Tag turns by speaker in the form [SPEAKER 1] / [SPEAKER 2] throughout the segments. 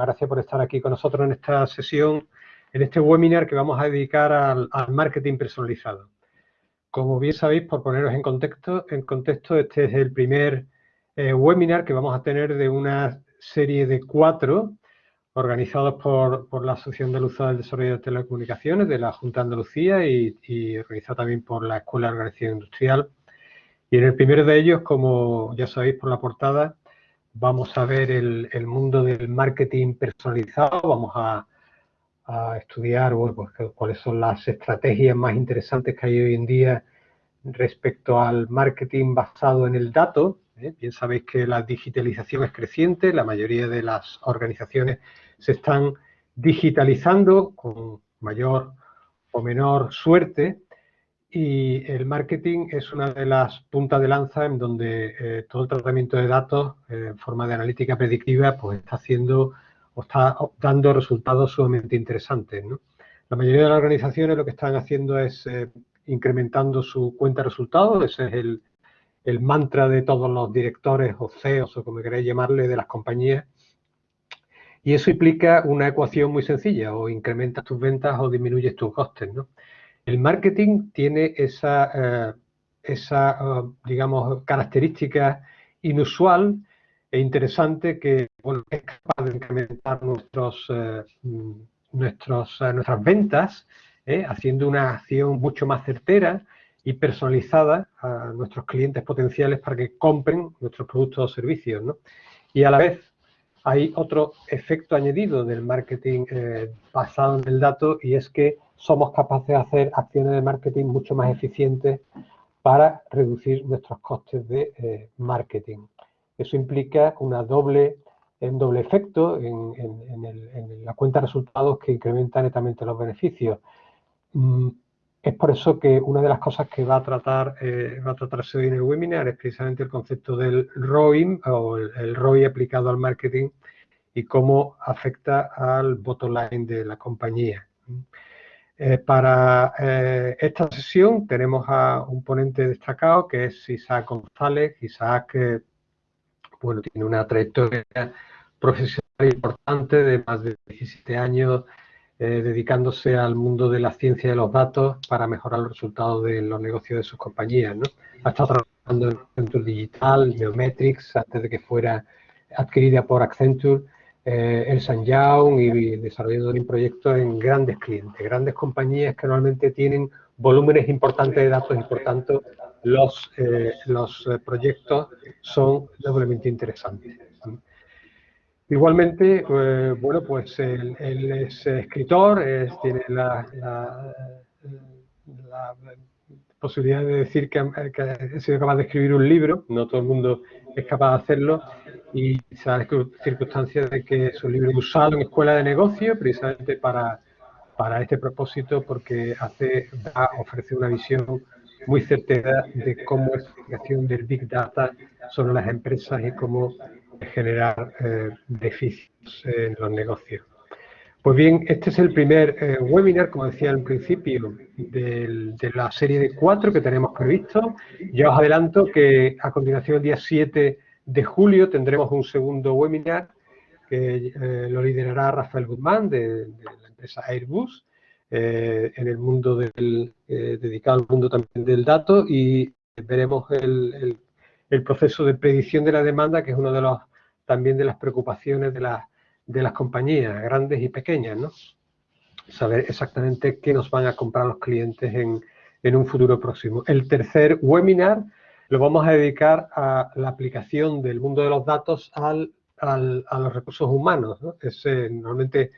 [SPEAKER 1] gracias por estar aquí con nosotros en esta sesión, en este webinar que vamos a dedicar al, marketing personalizado. Como bien sabéis, por poneros en contexto, en contexto este es el primer eh, webinar que vamos a tener de una serie de cuatro organizados por, la Asociación de Luz del Desarrollo de Telecomunicaciones de la Junta de Andalucía y, y organizado también por la Escuela de Organización Industrial. Y en el primero de ellos, como ya sabéis por la portada, vamos a ver el, mundo del marketing personalizado, vamos a, estudiar pues, cuáles son las estrategias más interesantes que hay hoy en día respecto al marketing basado en el dato. ¿eh? Bien sabéis que la digitalización es creciente, la mayoría de las organizaciones se están digitalizando con mayor o menor suerte y el marketing es una de las puntas de lanza en donde eh, todo el tratamiento de datos eh, en forma de analítica predictiva pues está haciendo o está dando resultados sumamente interesantes. La mayoría de las organizaciones lo que están haciendo es eh, incrementando su cuenta de resultados, ese es el, mantra de todos los directores o CEOs o como queráis llamarle de las compañías. Y eso implica una ecuación muy sencilla, o incrementas tus ventas o disminuyes tus costes. ¿no? El marketing tiene esa, eh, esa eh, digamos, característica inusual e interesante que es capaz de incrementar nuestros, eh, nuestros, nuestras ventas, haciendo una acción mucho más certera y personalizada a nuestros clientes potenciales para que compren nuestros productos o servicios. Y a la vez hay otro efecto añadido del marketing basado en el dato y es que somos capaces de hacer acciones de marketing mucho más eficientes para reducir nuestros costes de eh, marketing. Eso implica una doble, un doble efecto en, la cuenta de resultados que incrementa netamente los beneficios. Mm, es por eso que una de las cosas que va a tratar eh, va a tratarse hoy en el webinar es precisamente el concepto del ROI o el, el ROI aplicado al marketing y cómo afecta al bottom line de la compañía. Eh, para eh, esta sesión tenemos a un ponente destacado que es Isaac González. Isaac bueno, tiene una trayectoria profesional importante de más de 17 años eh, dedicándose al mundo de la ciencia de los datos para mejorar los resultados de los negocios de sus compañías. ¿no? Ha estado trabajando en Accenture Digital, Neometrics, antes de que fuera adquirida por Accenture eh, el Young y desarrollando un proyecto en grandes clientes, grandes compañías que normalmente tienen volúmenes importantes de datos y por tanto los, eh, los eh, proyectos son doblemente interesantes. Igualmente, bueno, pues él, es escritor, tiene la, la, posibilidad de decir que, que, ha sido capaz de escribir un libro, no todo el mundo es capaz de hacerlo, y quizás circunstancias de que su libro usado en escuela de negocio precisamente para, para este propósito porque hace, ofrece una visión muy certera de cómo es la aplicación del Big Data sobre las empresas y cómo generar eh, beneficios en los negocios. Pues bien, este es el primer eh, webinar, como decía al principio, de la serie de cuatro que tenemos previsto. Ya os adelanto que a continuación, el día 7 de julio tendremos un segundo webinar que eh, lo liderará Rafael Guzmán de, la empresa Airbus eh, en el mundo del, dedicado al mundo también del dato y veremos el, proceso de predicción de la demanda que es uno de los también de las preocupaciones de, de las compañías grandes y pequeñas, ¿no? Saber exactamente qué nos van a comprar los clientes en, en un futuro próximo. El tercer webinar lo vamos a dedicar a la aplicación del mundo de los datos al, a los recursos humanos. Es, eh, normalmente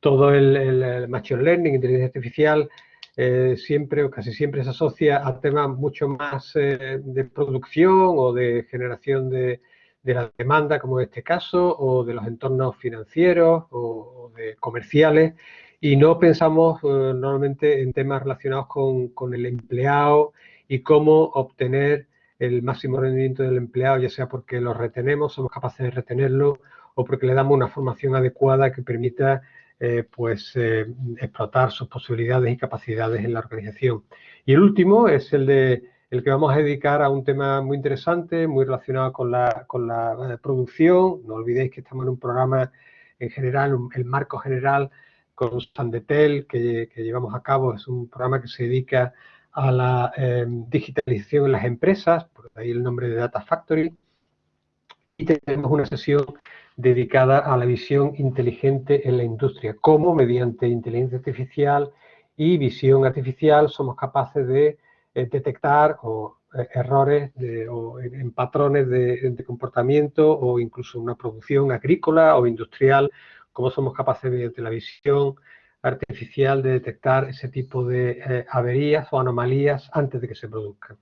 [SPEAKER 1] todo el, machine learning, inteligencia artificial, eh, siempre o casi siempre se asocia a temas mucho más eh, de producción o de generación de, la demanda, como en este caso, o de los entornos financieros o, de comerciales, y no pensamos normalmente en temas relacionados con, con el empleado y cómo obtener el máximo rendimiento del empleado, ya sea porque lo retenemos, somos capaces de retenerlo, o porque le damos una formación adecuada que permita eh, pues, eh, explotar sus posibilidades y capacidades en la organización. Y el último es el de el que vamos a dedicar a un tema muy interesante, muy relacionado con la, con la eh, producción. No olvidéis que estamos en un programa en general, el marco general con Sandetel que, que llevamos a cabo. Es un programa que se dedica a la em, digitalización en las empresas, por ahí el nombre de Data Factory. Y tenemos una sesión dedicada a la visión inteligente en la industria, cómo mediante inteligencia artificial y visión artificial somos capaces de eh, detectar o, eh, errores o en, patrones de, comportamiento o incluso una producción agrícola o industrial, cómo somos capaces mediante la visión artificial de detectar ese tipo de eh, averías o anomalías antes de que se produzcan.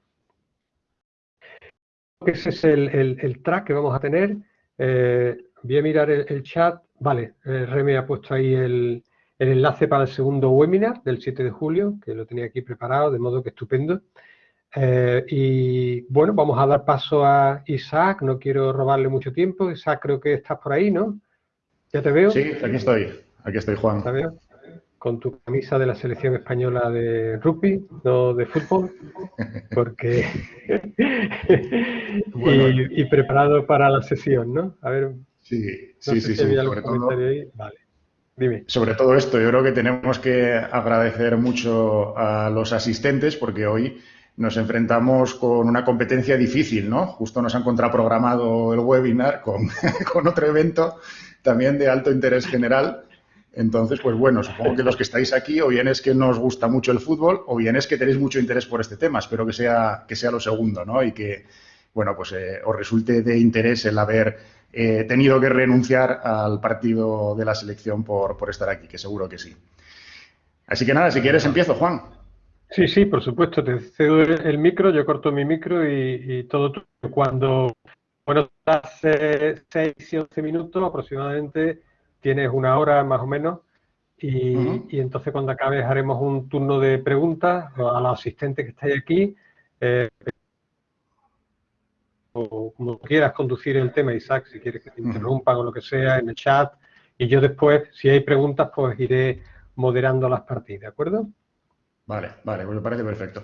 [SPEAKER 1] Ese es el, track que vamos a tener. voy a mirar el, chat. Vale, Reme ha puesto ahí el, el enlace para el segundo webinar del 7 de julio, que lo tenía aquí preparado, de modo que estupendo. Eh, y bueno, vamos a dar paso a Isaac, no quiero robarle mucho tiempo. Isaac, creo que estás por ahí, ¿no? ¿Ya te veo?
[SPEAKER 2] Sí, aquí estoy, aquí estoy, Juan. ¿Te veo?
[SPEAKER 1] Con tu camisa de la selección española de rugby, no de fútbol, porque... y, preparado para la sesión, ¿no?
[SPEAKER 2] A ver, sí, sí, sí, sí, sobre todo... Ahí. Vale. Sobre todo esto, yo creo que tenemos que agradecer mucho a los asistentes porque hoy nos enfrentamos con una competencia difícil, ¿no? Justo nos han contraprogramado el webinar con, con otro evento también de alto interés general. Entonces, pues bueno, supongo que los que estáis aquí o bien es que nos gusta mucho el fútbol o bien es que tenéis mucho interés por este tema. Espero que sea, que sea lo segundo, ¿no? Y que, bueno, pues eh, os resulte de interés el haber he tenido que renunciar al partido de la selección por, estar aquí, que seguro que sí. Así que nada, si quieres empiezo, Juan.
[SPEAKER 1] Sí, sí, por supuesto, te cedo el micro, yo corto mi micro y, todo cuando, bueno, hace 6 y 11 minutos aproximadamente, tienes una hora más o menos, y, entonces cuando acabes haremos un turno de preguntas a los asistentes que estáis aquí, eh, o como quieras conducir el tema, Isaac, si quieres que te interrumpan o lo que sea en el chat. Y yo después, si hay preguntas, pues iré moderando las partidas, ¿de acuerdo?
[SPEAKER 2] Vale, vale, pues me parece perfecto.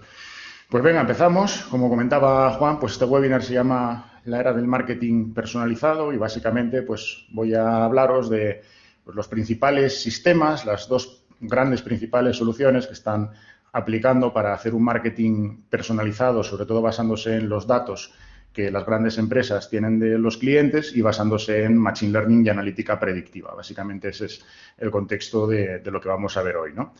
[SPEAKER 2] Pues venga, empezamos. Como comentaba Juan, pues este webinar se llama La era del marketing personalizado y básicamente pues voy a hablaros de pues, los principales sistemas, las dos grandes principales soluciones que están aplicando para hacer un marketing personalizado, sobre todo basándose en los datos que las grandes empresas tienen de los clientes y basándose en Machine Learning y analítica predictiva. Básicamente ese es el contexto de, lo que vamos a ver hoy. ¿no?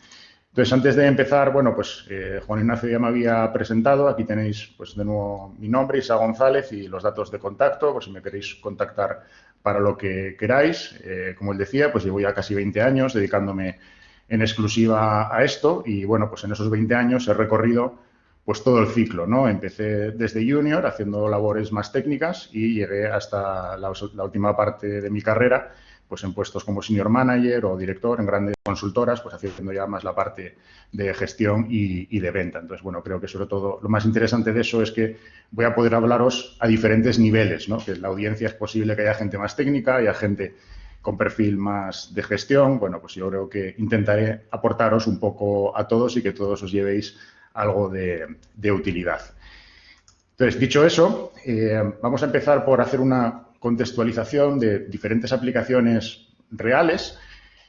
[SPEAKER 2] Entonces, antes de empezar, bueno, pues eh, Juan Ignacio ya me había presentado. Aquí tenéis, pues, de nuevo mi nombre, Isa González, y los datos de contacto, por si me queréis contactar para lo que queráis. Eh, como él decía, pues llevo ya casi 20 años dedicándome en exclusiva a esto y, bueno, pues en esos 20 años he recorrido pues todo el ciclo, ¿no? Empecé desde junior haciendo labores más técnicas y llegué hasta la, última parte de mi carrera, pues en puestos como senior manager o director en grandes consultoras, pues haciendo ya más la parte de gestión y, de venta. Entonces, bueno, creo que sobre todo lo más interesante de eso es que voy a poder hablaros a diferentes niveles, ¿no? Que la audiencia es posible que haya gente más técnica, haya gente con perfil más de gestión. Bueno, pues yo creo que intentaré aportaros un poco a todos y que todos os llevéis algo de, utilidad. Entonces, dicho eso, eh, vamos a empezar por hacer una contextualización de diferentes aplicaciones reales,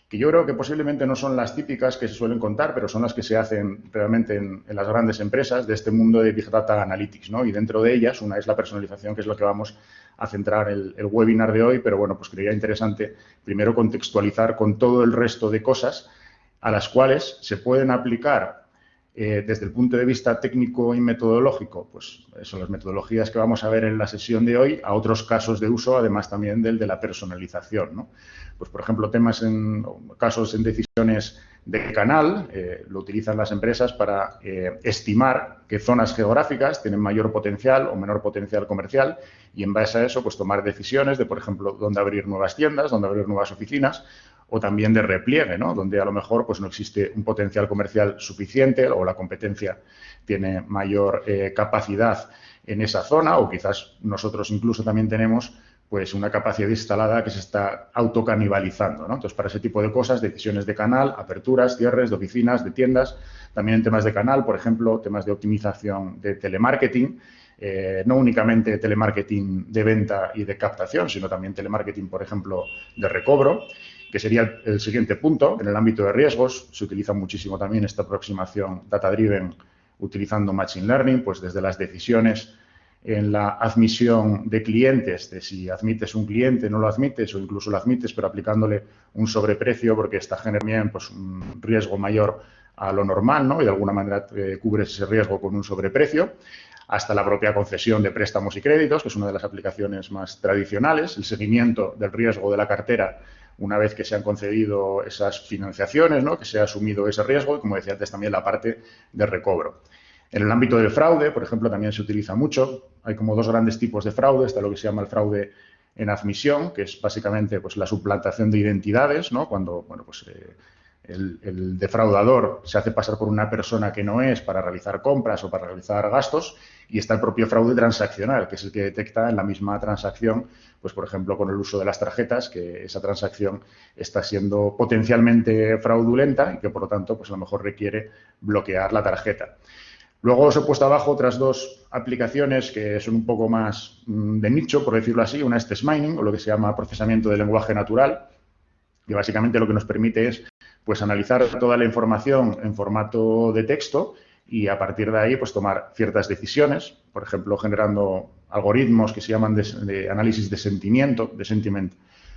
[SPEAKER 2] que yo creo que posiblemente no son las típicas que se suelen contar, pero son las que se hacen realmente en, las grandes empresas de este mundo de Big Data Analytics. ¿no? Y dentro de ellas, una es la personalización, que es lo que vamos a centrar el, el webinar de hoy, pero bueno, pues creía interesante primero contextualizar con todo el resto de cosas a las cuales se pueden aplicar eh, desde el punto de vista técnico y metodológico, pues son las metodologías que vamos a ver en la sesión de hoy, a otros casos de uso, además también del de la personalización. Pues, por ejemplo, temas en casos en decisiones de canal, eh, lo utilizan las empresas para eh, estimar qué zonas geográficas tienen mayor potencial o menor potencial comercial y en base a eso, pues tomar decisiones de, por ejemplo, dónde abrir nuevas tiendas, dónde abrir nuevas oficinas o también de repliegue, ¿no? donde a lo mejor pues, no existe un potencial comercial suficiente o la competencia tiene mayor eh, capacidad en esa zona o quizás nosotros incluso también tenemos pues una capacidad instalada que se está autocanibalizando. ¿no? Entonces, para ese tipo de cosas, decisiones de canal, aperturas, cierres de oficinas, de tiendas, también en temas de canal, por ejemplo, temas de optimización de telemarketing, eh, no únicamente telemarketing de venta y de captación, sino también telemarketing, por ejemplo, de recobro que sería el, siguiente punto. En el ámbito de riesgos se utiliza muchísimo también esta aproximación data-driven utilizando Machine Learning, pues desde las decisiones en la admisión de clientes, de si admites un cliente, no lo admites o incluso lo admites, pero aplicándole un sobreprecio porque está generando pues, un riesgo mayor a lo normal, ¿no? Y de alguna manera eh, cubres ese riesgo con un sobreprecio, hasta la propia concesión de préstamos y créditos, que es una de las aplicaciones más tradicionales, el seguimiento del riesgo de la cartera una vez que se han concedido esas financiaciones, ¿no? que se ha asumido ese riesgo y, como decía antes, también la parte de recobro. En el ámbito del fraude, por ejemplo, también se utiliza mucho. Hay como dos grandes tipos de fraude. Está lo que se llama el fraude en admisión, que es básicamente pues, la suplantación de identidades, ¿no? cuando bueno, pues, eh, el, defraudador se hace pasar por una persona que no es para realizar compras o para realizar gastos y está el propio fraude transaccional, que es el que detecta en la misma transacción, pues por ejemplo con el uso de las tarjetas, que esa transacción está siendo potencialmente fraudulenta y que por lo tanto pues a lo mejor requiere bloquear la tarjeta. Luego os he puesto abajo otras dos aplicaciones que son un poco más mm, de nicho, por decirlo así. Una es test mining, o lo que se llama procesamiento de lenguaje natural, que básicamente lo que nos permite es pues analizar toda la información en formato de texto y a partir de ahí pues tomar ciertas decisiones, por ejemplo, generando algoritmos que se llaman de, análisis de sentimiento, de sentiment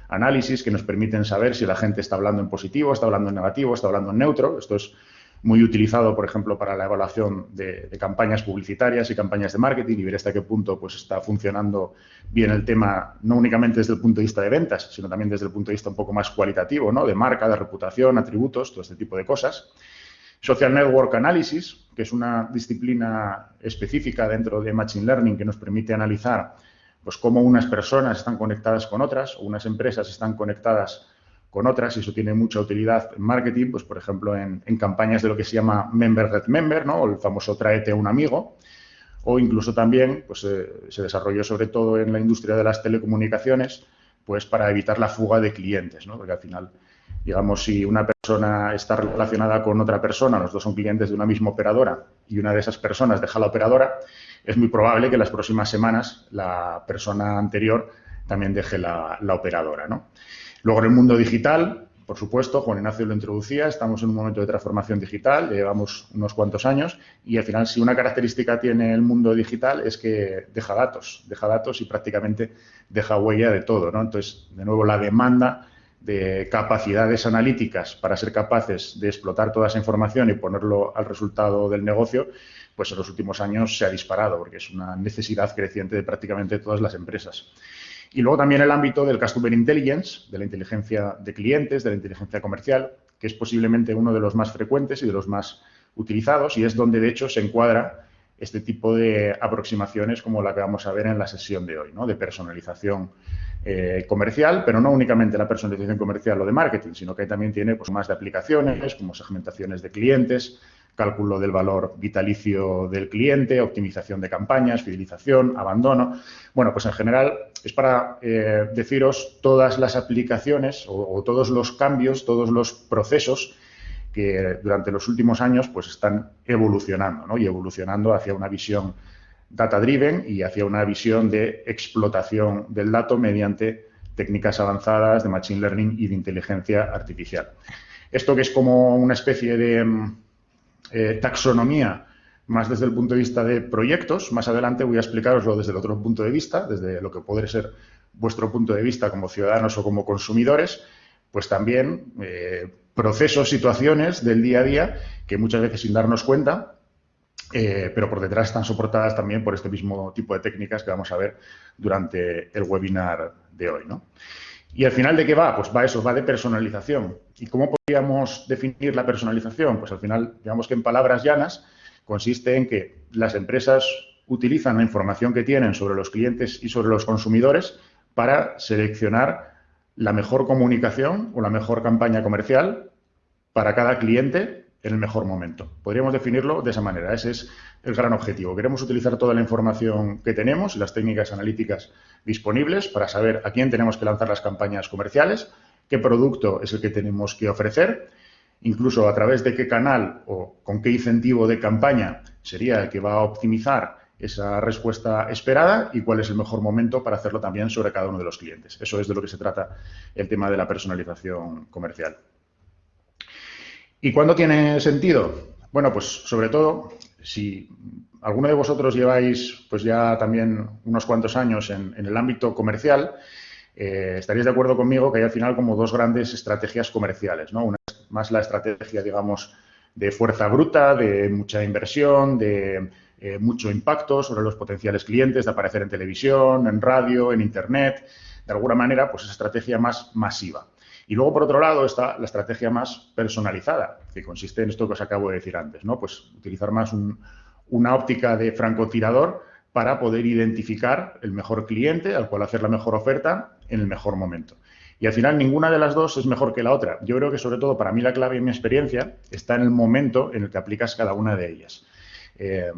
[SPEAKER 2] análisis, que nos permiten saber si la gente está hablando en positivo, está hablando en negativo, está hablando en neutro. Esto es muy utilizado, por ejemplo, para la evaluación de, campañas publicitarias y campañas de marketing y ver hasta qué punto pues, está funcionando bien el tema, no únicamente desde el punto de vista de ventas, sino también desde el punto de vista un poco más cualitativo, ¿no? de marca, de reputación, atributos, todo este tipo de cosas. Social Network Analysis, que es una disciplina específica dentro de Machine Learning que nos permite analizar pues, cómo unas personas están conectadas con otras o unas empresas están conectadas con otras y eso tiene mucha utilidad en marketing, pues por ejemplo en, campañas de lo que se llama Member Red Member, ¿no? el famoso tráete a un amigo, o incluso también pues, eh, se desarrolló sobre todo en la industria de las telecomunicaciones, pues para evitar la fuga de clientes, ¿no? porque al final, digamos, si una persona está relacionada con otra persona, los dos son clientes de una misma operadora y una de esas personas deja la operadora, es muy probable que las próximas semanas la persona anterior también deje la, la operadora. ¿no? Luego en el mundo digital, por supuesto, Juan Ignacio lo introducía, estamos en un momento de transformación digital, llevamos unos cuantos años y al final si una característica tiene el mundo digital es que deja datos, deja datos y prácticamente deja huella de todo. ¿no? Entonces, de nuevo, la demanda de capacidades analíticas para ser capaces de explotar toda esa información y ponerlo al resultado del negocio, pues en los últimos años se ha disparado porque es una necesidad creciente de prácticamente todas las empresas. Y luego también el ámbito del Customer Intelligence, de la inteligencia de clientes, de la inteligencia comercial, que es posiblemente uno de los más frecuentes y de los más utilizados y es donde, de hecho, se encuadra este tipo de aproximaciones como la que vamos a ver en la sesión de hoy, ¿no? de personalización eh, comercial, pero no únicamente la personalización comercial o de marketing, sino que también tiene pues, más de aplicaciones como segmentaciones de clientes, cálculo del valor vitalicio del cliente, optimización de campañas, fidelización, abandono. Bueno, pues en general es para eh, deciros todas las aplicaciones o, todos los cambios, todos los procesos que durante los últimos años pues están evolucionando ¿no? y evolucionando hacia una visión data-driven y hacia una visión de explotación del dato mediante técnicas avanzadas de Machine Learning y de inteligencia artificial. Esto que es como una especie de mm, eh, taxonomía más desde el punto de vista de proyectos. Más adelante voy a explicaroslo desde el otro punto de vista, desde lo que puede ser vuestro punto de vista como ciudadanos o como consumidores, pues también eh, procesos, situaciones del día a día que muchas veces sin darnos cuenta, eh, pero por detrás están soportadas también por este mismo tipo de técnicas que vamos a ver durante el webinar de hoy. ¿no? ¿Y al final de qué va? Pues va eso, va de personalización. ¿Y cómo podríamos definir la personalización? Pues al final, digamos que en palabras llanas, consiste en que las empresas utilizan la información que tienen sobre los clientes y sobre los consumidores para seleccionar la mejor comunicación o la mejor campaña comercial para cada cliente en el mejor momento. Podríamos definirlo de esa manera. Ese es el gran objetivo. Queremos utilizar toda la información que tenemos las técnicas analíticas disponibles para saber a quién tenemos que lanzar las campañas comerciales, qué producto es el que tenemos que ofrecer, incluso a través de qué canal o con qué incentivo de campaña sería el que va a optimizar esa respuesta esperada y cuál es el mejor momento para hacerlo también sobre cada uno de los clientes. Eso es de lo que se trata el tema de la personalización comercial. ¿Y cuándo tiene sentido? Bueno, pues sobre todo si alguno de vosotros lleváis pues ya también unos cuantos años en, el ámbito comercial, eh, estaréis de acuerdo conmigo que hay al final como dos grandes estrategias comerciales, ¿no? Una es más la estrategia, digamos, de fuerza bruta, de mucha inversión, de eh, mucho impacto sobre los potenciales clientes, de aparecer en televisión, en radio, en Internet, de alguna manera, pues esa estrategia más masiva. Y luego, por otro lado, está la estrategia más personalizada, que consiste en esto que os acabo de decir antes, ¿no? Pues utilizar más una óptica de francotirador para poder identificar el mejor cliente al cual hacer la mejor oferta en el mejor momento. Y al final ninguna de las dos es mejor que la otra. Yo creo que sobre todo para mí la clave en mi experiencia está en el momento en el que aplicas cada una de ellas. Eh,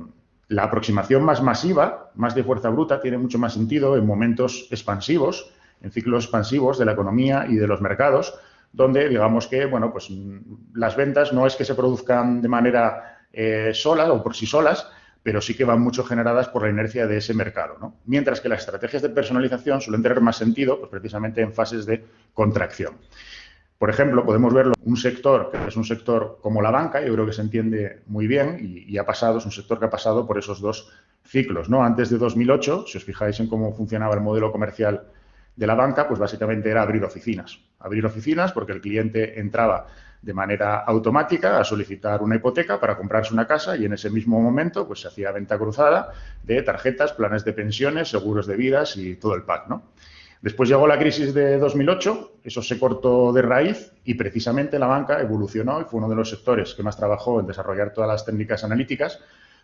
[SPEAKER 2] la aproximación más masiva, más de fuerza bruta, tiene mucho más sentido en momentos expansivos, en ciclos expansivos de la economía y de los mercados, donde digamos que, bueno, pues las ventas no es que se produzcan de manera eh, sola o por sí solas, pero sí que van mucho generadas por la inercia de ese mercado. ¿no? Mientras que las estrategias de personalización suelen tener más sentido pues, precisamente en fases de contracción. Por ejemplo, podemos verlo un sector que es un sector como la banca, yo creo que se entiende muy bien y, ha pasado, es un sector que ha pasado por esos dos ciclos. ¿no? Antes de 2008, si os fijáis en cómo funcionaba el modelo comercial de la banca, pues básicamente era abrir oficinas. Abrir oficinas porque el cliente entraba de manera automática a solicitar una hipoteca para comprarse una casa y en ese mismo momento pues se hacía venta cruzada de tarjetas, planes de pensiones, seguros de vidas y todo el pack, ¿no? Después llegó la crisis de 2008, eso se cortó de raíz y precisamente la banca evolucionó y fue uno de los sectores que más trabajó en desarrollar todas las técnicas analíticas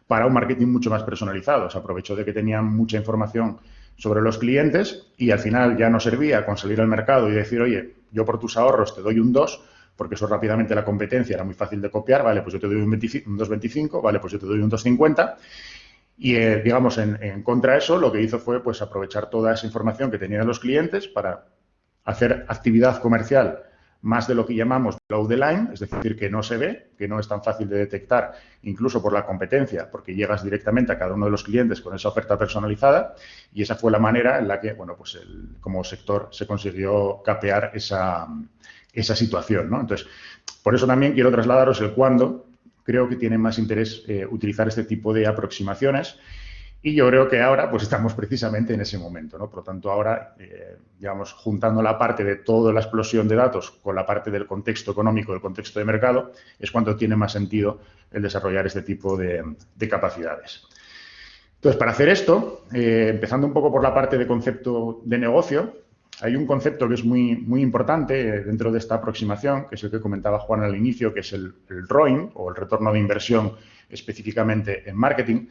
[SPEAKER 2] para un marketing mucho más personalizado. Se aprovechó de que tenían mucha información sobre los clientes y al final ya no servía con salir al mercado y decir, oye, yo por tus ahorros te doy un 2, porque eso rápidamente la competencia era muy fácil de copiar, vale, pues yo te doy un, 2,25, vale, pues yo te doy un 2,50 y, eh, digamos, en, contra de eso, lo que hizo fue pues, aprovechar toda esa información que tenían los clientes para hacer actividad comercial más de lo que llamamos below the line, es decir, que no se ve, que no es tan fácil de detectar, incluso por la competencia, porque llegas directamente a cada uno de los clientes con esa oferta personalizada y esa fue la manera en la que, bueno, pues como sector se consiguió capear esa, esa situación, ¿no? Entonces, por eso también quiero trasladaros el cuándo creo que tiene más interés eh, utilizar este tipo de aproximaciones y yo creo que ahora pues estamos precisamente en ese momento, ¿no? Por lo tanto, ahora, eh, digamos, juntando la parte de toda la explosión de datos con la parte del contexto económico, del contexto de mercado, es cuando tiene más sentido el desarrollar este tipo de, capacidades. Entonces, para hacer esto, eh, empezando un poco por la parte de concepto de negocio, hay un concepto que es muy, muy importante dentro de esta aproximación, que es el que comentaba Juan al inicio, que es el, el ROIN o el retorno de inversión específicamente en marketing,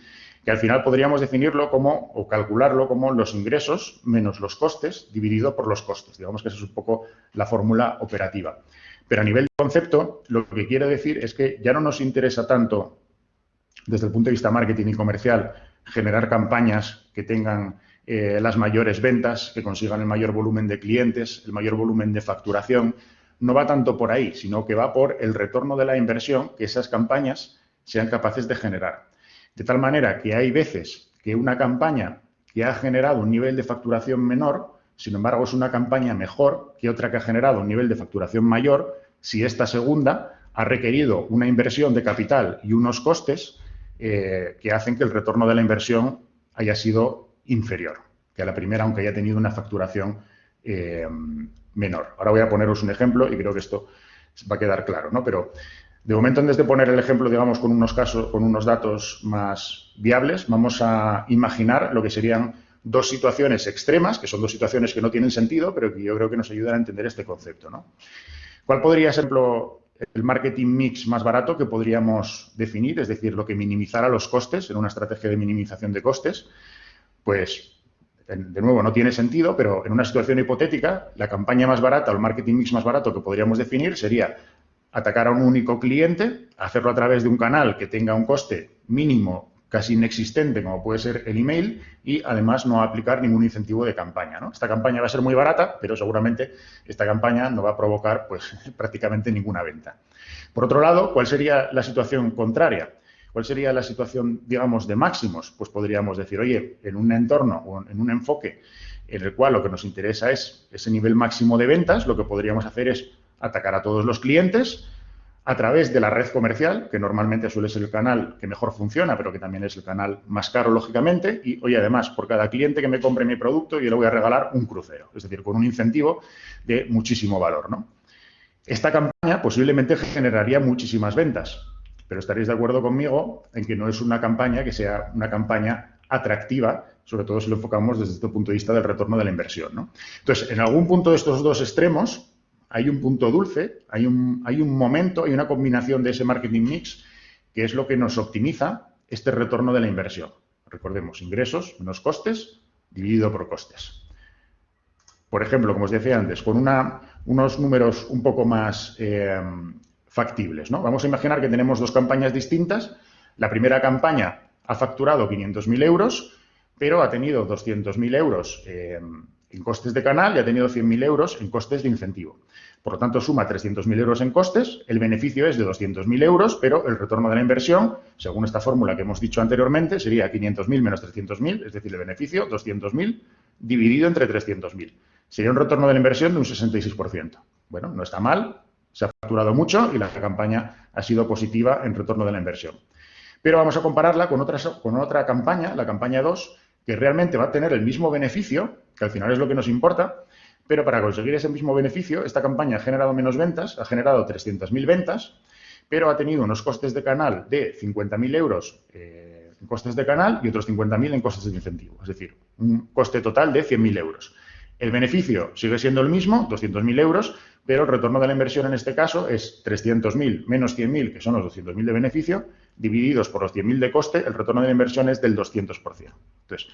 [SPEAKER 2] que al final podríamos definirlo como o calcularlo como los ingresos menos los costes dividido por los costes. Digamos que esa es un poco la fórmula operativa. Pero a nivel de concepto, lo que quiere decir es que ya no nos interesa tanto desde el punto de vista marketing y comercial generar campañas que tengan eh, las mayores ventas, que consigan el mayor volumen de clientes, el mayor volumen de facturación. No va tanto por ahí, sino que va por el retorno de la inversión que esas campañas sean capaces de generar. De tal manera que hay veces que una campaña que ha generado un nivel de facturación menor, sin embargo es una campaña mejor que otra que ha generado un nivel de facturación mayor, si esta segunda ha requerido una inversión de capital y unos costes eh, que hacen que el retorno de la inversión haya sido inferior que a la primera, aunque haya tenido una facturación eh, menor. Ahora voy a poneros un ejemplo y creo que esto va a quedar claro, ¿no? Pero de momento, antes de poner el ejemplo, digamos, con unos casos, con unos datos más viables, vamos a imaginar lo que serían dos situaciones extremas, que son dos situaciones que no tienen sentido, pero que yo creo que nos ayudan a entender este concepto, ¿no? ¿Cuál podría ser, el marketing mix más barato que podríamos definir? Es decir, lo que minimizara los costes en una estrategia de minimización de costes pues de nuevo, no tiene sentido, pero en una situación hipotética, la campaña más barata o el marketing mix más barato que podríamos definir sería atacar a un único cliente, hacerlo a través de un canal que tenga un coste mínimo casi inexistente, como puede ser el email, y además no aplicar ningún incentivo de campaña. Esta campaña va a ser muy barata, pero seguramente esta campaña no va a provocar pues, prácticamente ninguna venta. Por otro lado, ¿cuál sería la situación contraria? ¿Cuál sería la situación, digamos, de máximos? Pues podríamos decir, oye, en un entorno o en un enfoque en el cual lo que nos interesa es ese nivel máximo de ventas, lo que podríamos hacer es atacar a todos los clientes a través de la red comercial, que normalmente suele ser el canal que mejor funciona, pero que también es el canal más caro, lógicamente. Y, oye, además, por cada cliente que me compre mi producto, yo le voy a regalar un crucero, es decir, con un incentivo de muchísimo valor, ¿no? Esta campaña posiblemente generaría muchísimas ventas, pero estaréis de acuerdo conmigo en que no es una campaña que sea una campaña atractiva, sobre todo si lo enfocamos desde este punto de vista del retorno de la inversión. ¿no? Entonces, en algún punto de estos dos extremos hay un punto dulce, hay un, hay un momento, hay una combinación de ese marketing mix que es lo que nos optimiza este retorno de la inversión. Recordemos, ingresos menos costes dividido por costes. Por ejemplo, como os decía antes, con unos números un poco más eh, factibles. ¿no? Vamos a imaginar que tenemos dos campañas distintas. La primera campaña ha facturado 500.000 euros, pero ha tenido 200.000 euros eh, en costes de canal y ha tenido 100.000 euros en costes de incentivo. Por lo tanto, suma 300.000 euros en costes, el beneficio es de 200.000 euros, pero el retorno de la inversión, según esta fórmula que hemos dicho anteriormente, sería 500.000 menos 300.000, es decir, el beneficio 200.000 dividido entre 300.000. Sería un retorno de la inversión de un 66%. Bueno, no está mal, se ha facturado mucho y la campaña ha sido positiva en retorno de la inversión. Pero vamos a compararla con otra, campaña, la campaña 2, que realmente va a tener el mismo beneficio, que al final es lo que nos importa, pero para conseguir ese mismo beneficio, esta campaña ha generado menos ventas, ha generado 300.000 ventas, pero ha tenido unos costes de canal de 50.000 euros eh, en costes de canal y otros 50.000 en costes de incentivo, es decir, un coste total de 100.000 euros. El beneficio sigue siendo el mismo, 200.000 euros, pero el retorno de la inversión en este caso es 300.000 menos 100.000, que son los 200.000 de beneficio, divididos por los 100.000 de coste, el retorno de la inversión es del 200%. Entonces,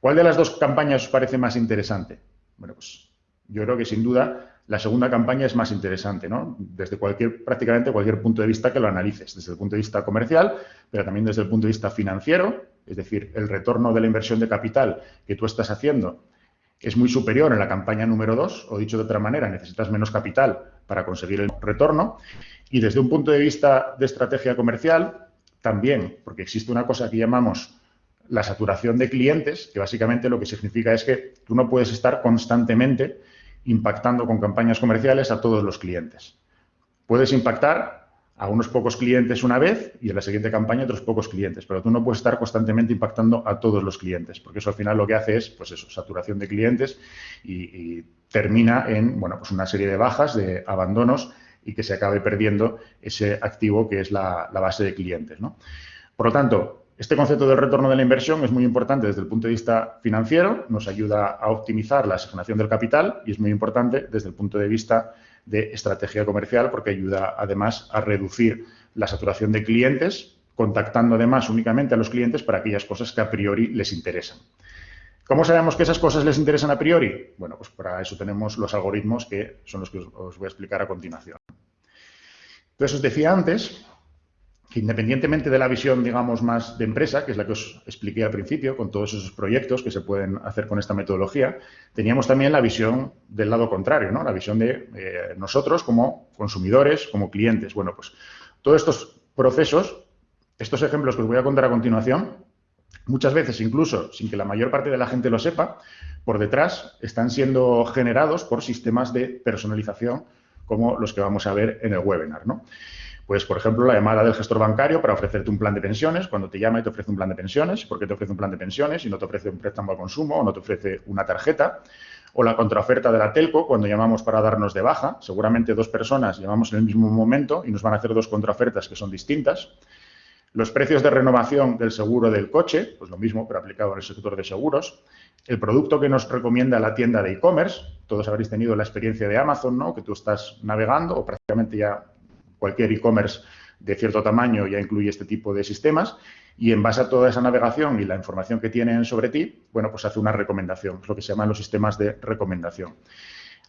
[SPEAKER 2] ¿cuál de las dos campañas os parece más interesante? Bueno, pues yo creo que sin duda la segunda campaña es más interesante, ¿no? Desde cualquier, prácticamente cualquier punto de vista que lo analices, desde el punto de vista comercial, pero también desde el punto de vista financiero, es decir, el retorno de la inversión de capital que tú estás haciendo es muy superior en la campaña número 2, o dicho de otra manera, necesitas menos capital para conseguir el retorno. Y desde un punto de vista de estrategia comercial, también, porque existe una cosa que llamamos la saturación de clientes, que básicamente lo que significa es que tú no puedes estar constantemente impactando con campañas comerciales a todos los clientes. Puedes impactar a unos pocos clientes una vez y en la siguiente campaña otros pocos clientes, pero tú no puedes estar constantemente impactando a todos los clientes, porque eso al final lo que hace es, pues eso, saturación de clientes y, termina en, bueno, pues una serie de bajas, de abandonos y que se acabe perdiendo ese activo que es la, base de clientes, ¿no? Por lo tanto, este concepto del retorno de la inversión es muy importante desde el punto de vista financiero, nos ayuda a optimizar la asignación del capital y es muy importante desde el punto de vista de estrategia comercial porque ayuda además a reducir la saturación de clientes, contactando además únicamente a los clientes para aquellas cosas que a priori les interesan. ¿Cómo sabemos que esas cosas les interesan a priori? Bueno, pues para eso tenemos los algoritmos que son los que os voy a explicar a continuación. Entonces, os decía antes independientemente de la visión, digamos, más de empresa, que es la que os expliqué al principio, con todos esos proyectos que se pueden hacer con esta metodología, teníamos también la visión del lado contrario, ¿no? La visión de eh, nosotros como consumidores, como clientes. Bueno, pues todos estos procesos, estos ejemplos que os voy a contar a continuación, muchas veces incluso sin que la mayor parte de la gente lo sepa, por detrás están siendo generados por sistemas de personalización como los que vamos a ver en el webinar, ¿no? Pues, por ejemplo, la llamada del gestor bancario para ofrecerte un plan de pensiones, cuando te llama y te ofrece un plan de pensiones, ¿por qué te ofrece un plan de pensiones y no te ofrece un préstamo al consumo o no te ofrece una tarjeta? O la contraoferta de la telco, cuando llamamos para darnos de baja, seguramente dos personas llamamos en el mismo momento y nos van a hacer dos contraofertas que son distintas. Los precios de renovación del seguro del coche, pues lo mismo, pero aplicado en el sector de seguros. El producto que nos recomienda la tienda de e-commerce, todos habréis tenido la experiencia de Amazon, ¿no? Que tú estás navegando o prácticamente ya cualquier e-commerce de cierto tamaño ya incluye este tipo de sistemas y en base a toda esa navegación y la información que tienen sobre ti, bueno, pues hace una recomendación, es lo que se llaman los sistemas de recomendación.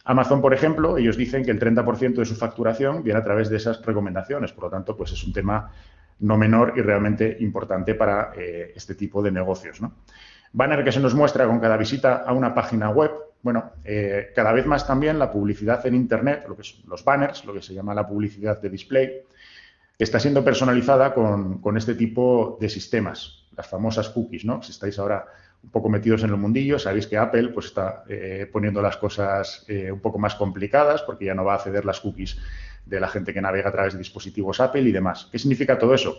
[SPEAKER 2] Amazon, por ejemplo, ellos dicen que el 30% de su facturación viene a través de esas recomendaciones, por lo tanto, pues es un tema no menor y realmente importante para eh, este tipo de negocios. ¿no? Banner que se nos muestra con cada visita a una página web, bueno, eh, cada vez más también la publicidad en Internet, lo que son los banners, lo que se llama la publicidad de display, está siendo personalizada con, este tipo de sistemas, las famosas cookies, ¿no? Si estáis ahora un poco metidos en el mundillo, sabéis que Apple pues, está eh, poniendo las cosas eh, un poco más complicadas porque ya no va a ceder las cookies de la gente que navega a través de dispositivos Apple y demás. ¿Qué significa todo eso?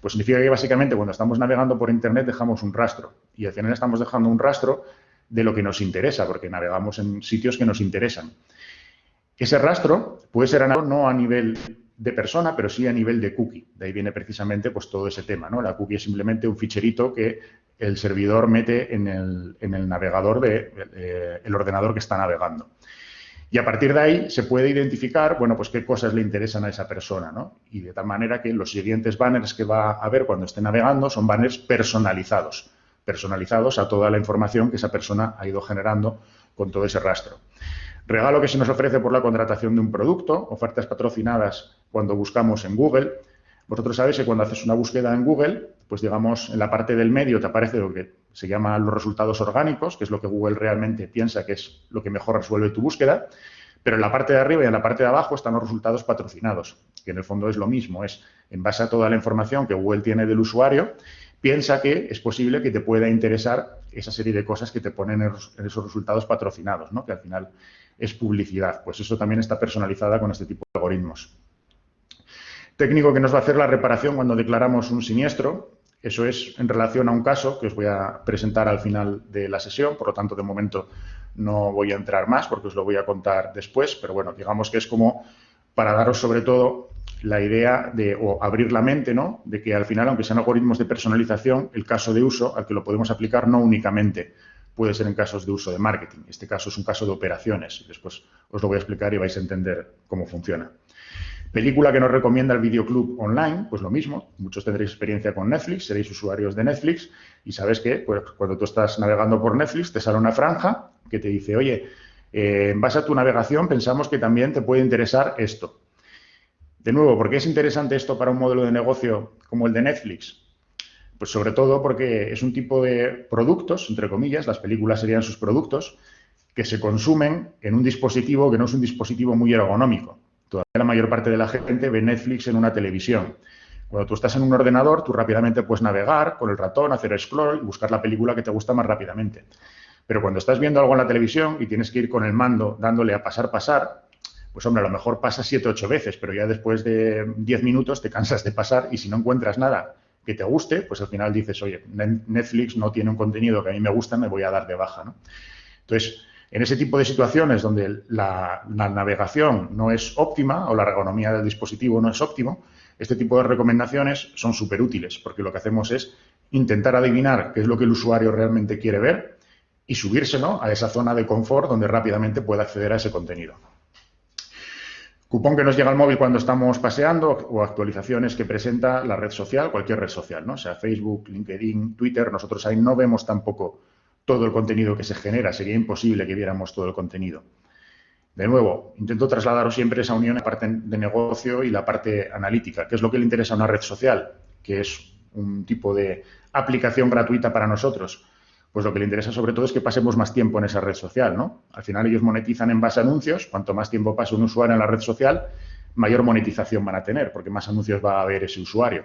[SPEAKER 2] Pues significa que básicamente cuando estamos navegando por Internet dejamos un rastro y al final estamos dejando un rastro de lo que nos interesa porque navegamos en sitios que nos interesan. Ese rastro puede ser no a nivel de persona, pero sí a nivel de cookie. De ahí viene precisamente pues, todo ese tema. ¿no? La cookie es simplemente un ficherito que el servidor mete en el, navegador del de, eh, ordenador que está navegando. Y a partir de ahí se puede identificar, bueno, pues qué cosas le interesan a esa persona, ¿no? Y de tal manera que los siguientes banners que va a ver cuando esté navegando son banners personalizados, personalizados a toda la información que esa persona ha ido generando con todo ese rastro. Regalo que se nos ofrece por la contratación de un producto, ofertas patrocinadas cuando buscamos en Google. Vosotros sabéis que cuando haces una búsqueda en Google, pues digamos, en la parte del medio te aparece lo que se llama los resultados orgánicos, que es lo que Google realmente piensa que es lo que mejor resuelve tu búsqueda. Pero en la parte de arriba y en la parte de abajo están los resultados patrocinados, que en el fondo es lo mismo, es en base a toda la información que Google tiene del usuario, piensa que es posible que te pueda interesar esa serie de cosas que te ponen en esos resultados patrocinados, ¿no? que al final es publicidad. Pues eso también está personalizada con este tipo de algoritmos. Técnico que nos va a hacer la reparación cuando declaramos un siniestro. Eso es en relación a un caso que os voy a presentar al final de la sesión. Por lo tanto, de momento no voy a entrar más porque os lo voy a contar después. Pero bueno, digamos que es como para daros sobre todo la idea de, o abrir la mente, ¿no? De que al final, aunque sean algoritmos de personalización, el caso de uso al que lo podemos aplicar no únicamente puede ser en casos de uso de marketing. Este caso es un caso de operaciones. Después os lo voy a explicar y vais a entender cómo funciona. Película que nos recomienda el videoclub online, pues lo mismo. Muchos tendréis experiencia con Netflix, seréis usuarios de Netflix y sabes que pues, cuando tú estás navegando por Netflix te sale una franja que te dice, oye, eh, en base a tu navegación pensamos que también te puede interesar esto. De nuevo, ¿por qué es interesante esto para un modelo de negocio como el de Netflix? Pues sobre todo porque es un tipo de productos, entre comillas, las películas serían sus productos, que se consumen en un dispositivo que no es un dispositivo muy ergonómico. Todavía la mayor parte de la gente ve Netflix en una televisión. Cuando tú estás en un ordenador, tú rápidamente puedes navegar con el ratón, hacer scroll y buscar la película que te gusta más rápidamente. Pero cuando estás viendo algo en la televisión y tienes que ir con el mando dándole a pasar, pasar, pues hombre, a lo mejor pasa siete ocho veces, pero ya después de diez minutos te cansas de pasar y si no encuentras nada que te guste, pues al final dices, oye, Netflix no tiene un contenido que a mí me gusta, me voy a dar de baja. ¿no? Entonces, en ese tipo de situaciones donde la, navegación no es óptima o la ergonomía del dispositivo no es óptimo, este tipo de recomendaciones son súper útiles porque lo que hacemos es intentar adivinar qué es lo que el usuario realmente quiere ver y subírselo a esa zona de confort donde rápidamente pueda acceder a ese contenido. Cupón que nos llega al móvil cuando estamos paseando o actualizaciones que presenta la red social, cualquier red social, ¿no? Sea, Facebook, LinkedIn, Twitter, nosotros ahí no vemos tampoco todo el contenido que se genera, sería imposible que viéramos todo el contenido. De nuevo, intento trasladaros siempre esa unión, la parte de negocio y la parte analítica, que es lo que le interesa a una red social, que es un tipo de aplicación gratuita para nosotros pues lo que le interesa sobre todo es que pasemos más tiempo en esa red social, ¿no? Al final ellos monetizan en base a anuncios, cuanto más tiempo pasa un usuario en la red social, mayor monetización van a tener, porque más anuncios va a haber ese usuario.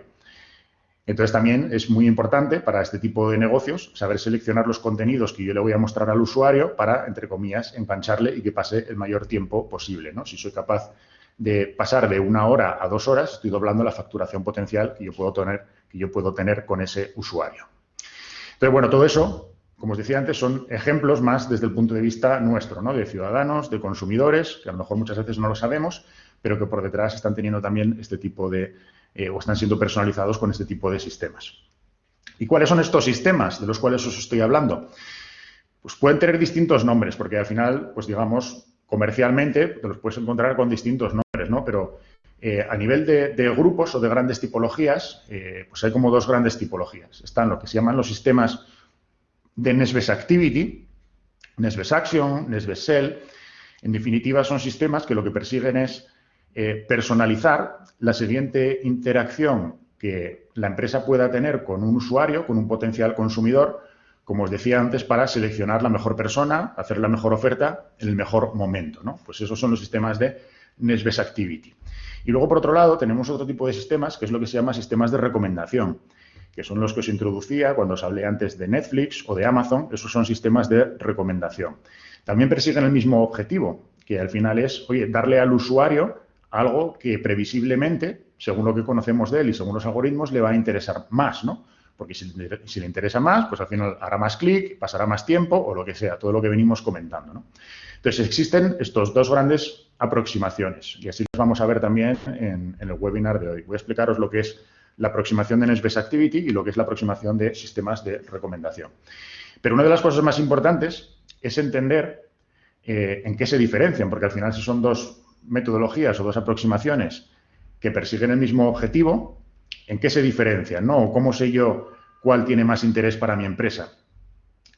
[SPEAKER 2] Entonces también es muy importante para este tipo de negocios saber seleccionar los contenidos que yo le voy a mostrar al usuario para, entre comillas, engancharle y que pase el mayor tiempo posible, ¿no? Si soy capaz de pasar de una hora a dos horas, estoy doblando la facturación potencial que yo puedo tener, que yo puedo tener con ese usuario. Entonces, bueno, todo eso como os decía antes, son ejemplos más desde el punto de vista nuestro, ¿no? de ciudadanos, de consumidores, que a lo mejor muchas veces no lo sabemos, pero que por detrás están teniendo también este tipo de, eh, o están siendo personalizados con este tipo de sistemas. ¿Y cuáles son estos sistemas de los cuales os estoy hablando? Pues pueden tener distintos nombres, porque al final, pues digamos, comercialmente te los puedes encontrar con distintos nombres, ¿no? Pero eh, a nivel de, grupos o de grandes tipologías, eh, pues hay como dos grandes tipologías. Están lo que se llaman los sistemas de Nesbes Activity, Nesbes Action, Nesbes Cell. En definitiva, son sistemas que lo que persiguen es eh, personalizar la siguiente interacción que la empresa pueda tener con un usuario, con un potencial consumidor, como os decía antes, para seleccionar la mejor persona, hacer la mejor oferta en el mejor momento. ¿no? Pues esos son los sistemas de Nesbest Activity. Y luego, por otro lado, tenemos otro tipo de sistemas, que es lo que se llama sistemas de recomendación, que son los que os introducía cuando os hablé antes de Netflix o de Amazon. Esos son sistemas de recomendación. También persiguen el mismo objetivo, que al final es, oye, darle al usuario algo que previsiblemente, según lo que conocemos de él y según los algoritmos, le va a interesar más, ¿no? Porque si, le interesa más, pues al final hará más clic, pasará más tiempo o lo que sea, todo lo que venimos comentando, ¿no? Entonces, existen estos dos grandes aproximaciones y así las vamos a ver también en, el webinar de hoy. Voy a explicaros lo que es la aproximación de Nesbest Activity y lo que es la aproximación de sistemas de recomendación. Pero una de las cosas más importantes es entender eh, en qué se diferencian, porque al final si son dos metodologías o dos aproximaciones que persiguen el mismo objetivo, ¿en qué se diferencian? ¿no? ¿Cómo sé yo cuál tiene más interés para mi empresa?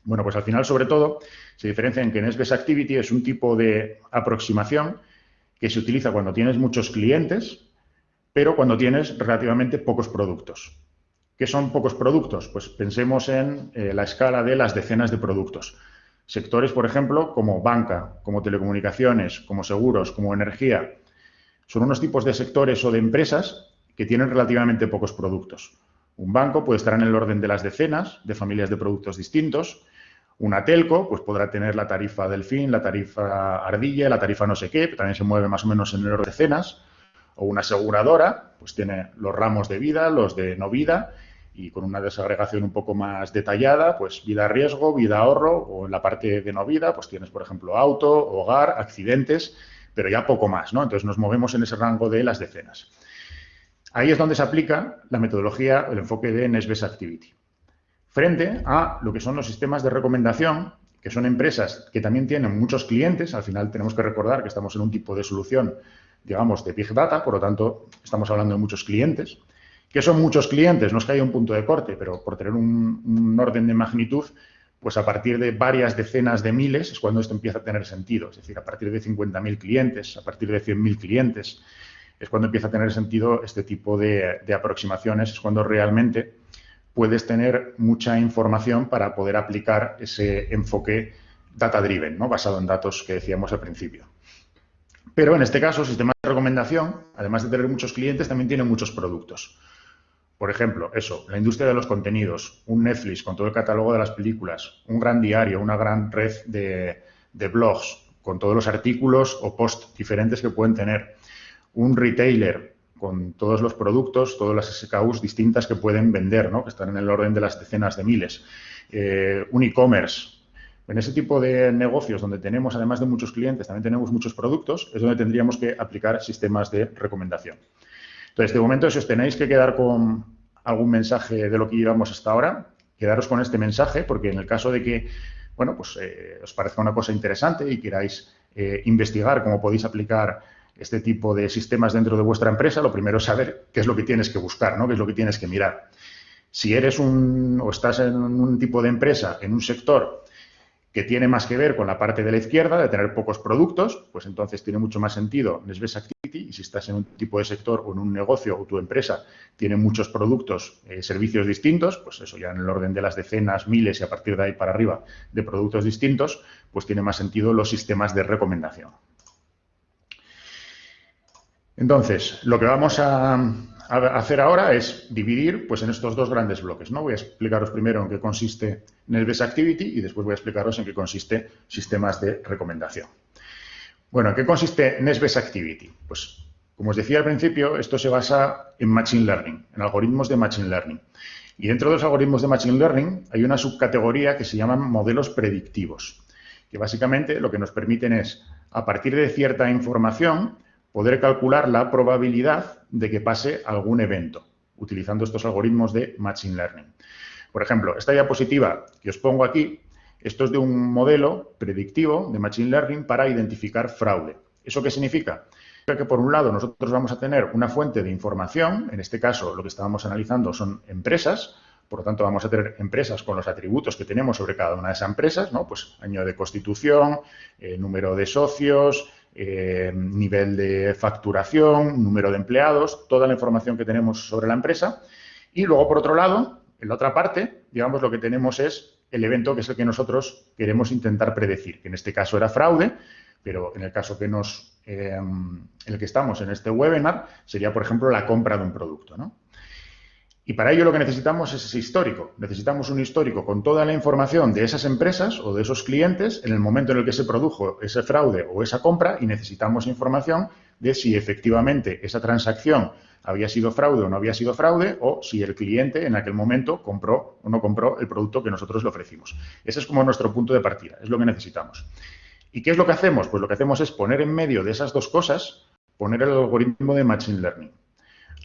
[SPEAKER 2] Bueno, pues al final, sobre todo, se diferencia en que Nesbest Activity es un tipo de aproximación que se utiliza cuando tienes muchos clientes, pero cuando tienes relativamente pocos productos. ¿Qué son pocos productos? Pues pensemos en eh, la escala de las decenas de productos. Sectores, por ejemplo, como banca, como telecomunicaciones, como seguros, como energía, son unos tipos de sectores o de empresas que tienen relativamente pocos productos. Un banco puede estar en el orden de las decenas de familias de productos distintos. Una telco pues podrá tener la tarifa Delfín, la tarifa Ardilla, la tarifa no sé qué, también se mueve más o menos en el orden de decenas. O una aseguradora pues tiene los ramos de vida, los de no vida y con una desagregación un poco más detallada, pues vida riesgo, vida ahorro o en la parte de no vida pues tienes por ejemplo auto, hogar, accidentes, pero ya poco más, ¿no? Entonces nos movemos en ese rango de las decenas. Ahí es donde se aplica la metodología, el enfoque de Nesbest Activity. Frente a lo que son los sistemas de recomendación, que son empresas que también tienen muchos clientes, al final tenemos que recordar que estamos en un tipo de solución, digamos, de Big Data, por lo tanto, estamos hablando de muchos clientes. ¿Qué son muchos clientes? No es que haya un punto de corte, pero por tener un, orden de magnitud, pues a partir de varias decenas de miles es cuando esto empieza a tener sentido. Es decir, a partir de 50.000 clientes, a partir de 100.000 clientes, es cuando empieza a tener sentido este tipo de, aproximaciones, es cuando realmente puedes tener mucha información para poder aplicar ese enfoque data-driven, ¿no? basado en datos que decíamos al principio. Pero en este caso, el sistema de recomendación, además de tener muchos clientes, también tiene muchos productos. Por ejemplo, eso, la industria de los contenidos, un Netflix con todo el catálogo de las películas, un gran diario, una gran red de, de blogs con todos los artículos o posts diferentes que pueden tener, un retailer con todos los productos, todas las SKUs distintas que pueden vender, ¿no? que están en el orden de las decenas de miles. Eh, un e-commerce. En ese tipo de negocios donde tenemos, además de muchos clientes, también tenemos muchos productos, es donde tendríamos que aplicar sistemas de recomendación. Entonces, de momento, si os tenéis que quedar con algún mensaje de lo que llevamos hasta ahora, quedaros con este mensaje, porque en el caso de que, bueno, pues eh, os parezca una cosa interesante y queráis eh, investigar cómo podéis aplicar este tipo de sistemas dentro de vuestra empresa, lo primero es saber qué es lo que tienes que buscar, ¿no? qué es lo que tienes que mirar. Si eres un o estás en un tipo de empresa, en un sector que tiene más que ver con la parte de la izquierda, de tener pocos productos, pues entonces tiene mucho más sentido Nesbest Activity y si estás en un tipo de sector o en un negocio o tu empresa tiene muchos productos, eh, servicios distintos, pues eso ya en el orden de las decenas, miles y a partir de ahí para arriba de productos distintos, pues tiene más sentido los sistemas de recomendación. Entonces, lo que vamos a, hacer ahora es dividir pues, en estos dos grandes bloques. ¿no? Voy a explicaros primero en qué consiste Nesbest Activity y después voy a explicaros en qué consiste sistemas de recomendación. Bueno, ¿en qué consiste Nesbest Activity? Pues, como os decía al principio, esto se basa en Machine Learning, en algoritmos de Machine Learning. Y dentro de los algoritmos de Machine Learning hay una subcategoría que se llaman modelos predictivos, que básicamente lo que nos permiten es, a partir de cierta información, poder calcular la probabilidad de que pase algún evento utilizando estos algoritmos de Machine Learning. Por ejemplo, esta diapositiva que os pongo aquí, esto es de un modelo predictivo de Machine Learning para identificar fraude. ¿Eso qué significa? Que por un lado nosotros vamos a tener una fuente de información, en este caso lo que estábamos analizando son empresas, por lo tanto vamos a tener empresas con los atributos que tenemos sobre cada una de esas empresas, ¿no? Pues año de constitución, eh, número de socios, eh, nivel de facturación, número de empleados, toda la información que tenemos sobre la empresa. Y luego, por otro lado, en la otra parte, digamos, lo que tenemos es el evento que es el que nosotros queremos intentar predecir, que en este caso era fraude, pero en el caso que nos, eh, en el que estamos en este webinar, sería, por ejemplo, la compra de un producto. Y para ello lo que necesitamos es ese histórico. Necesitamos un histórico con toda la información de esas empresas o de esos clientes en el momento en el que se produjo ese fraude o esa compra y necesitamos información de si efectivamente esa transacción había sido fraude o no había sido fraude o si el cliente en aquel momento compró o no compró el producto que nosotros le ofrecimos. Ese es como nuestro punto de partida, es lo que necesitamos. ¿Y qué es lo que hacemos? Pues lo que hacemos es poner en medio de esas dos cosas, poner el algoritmo de Machine Learning.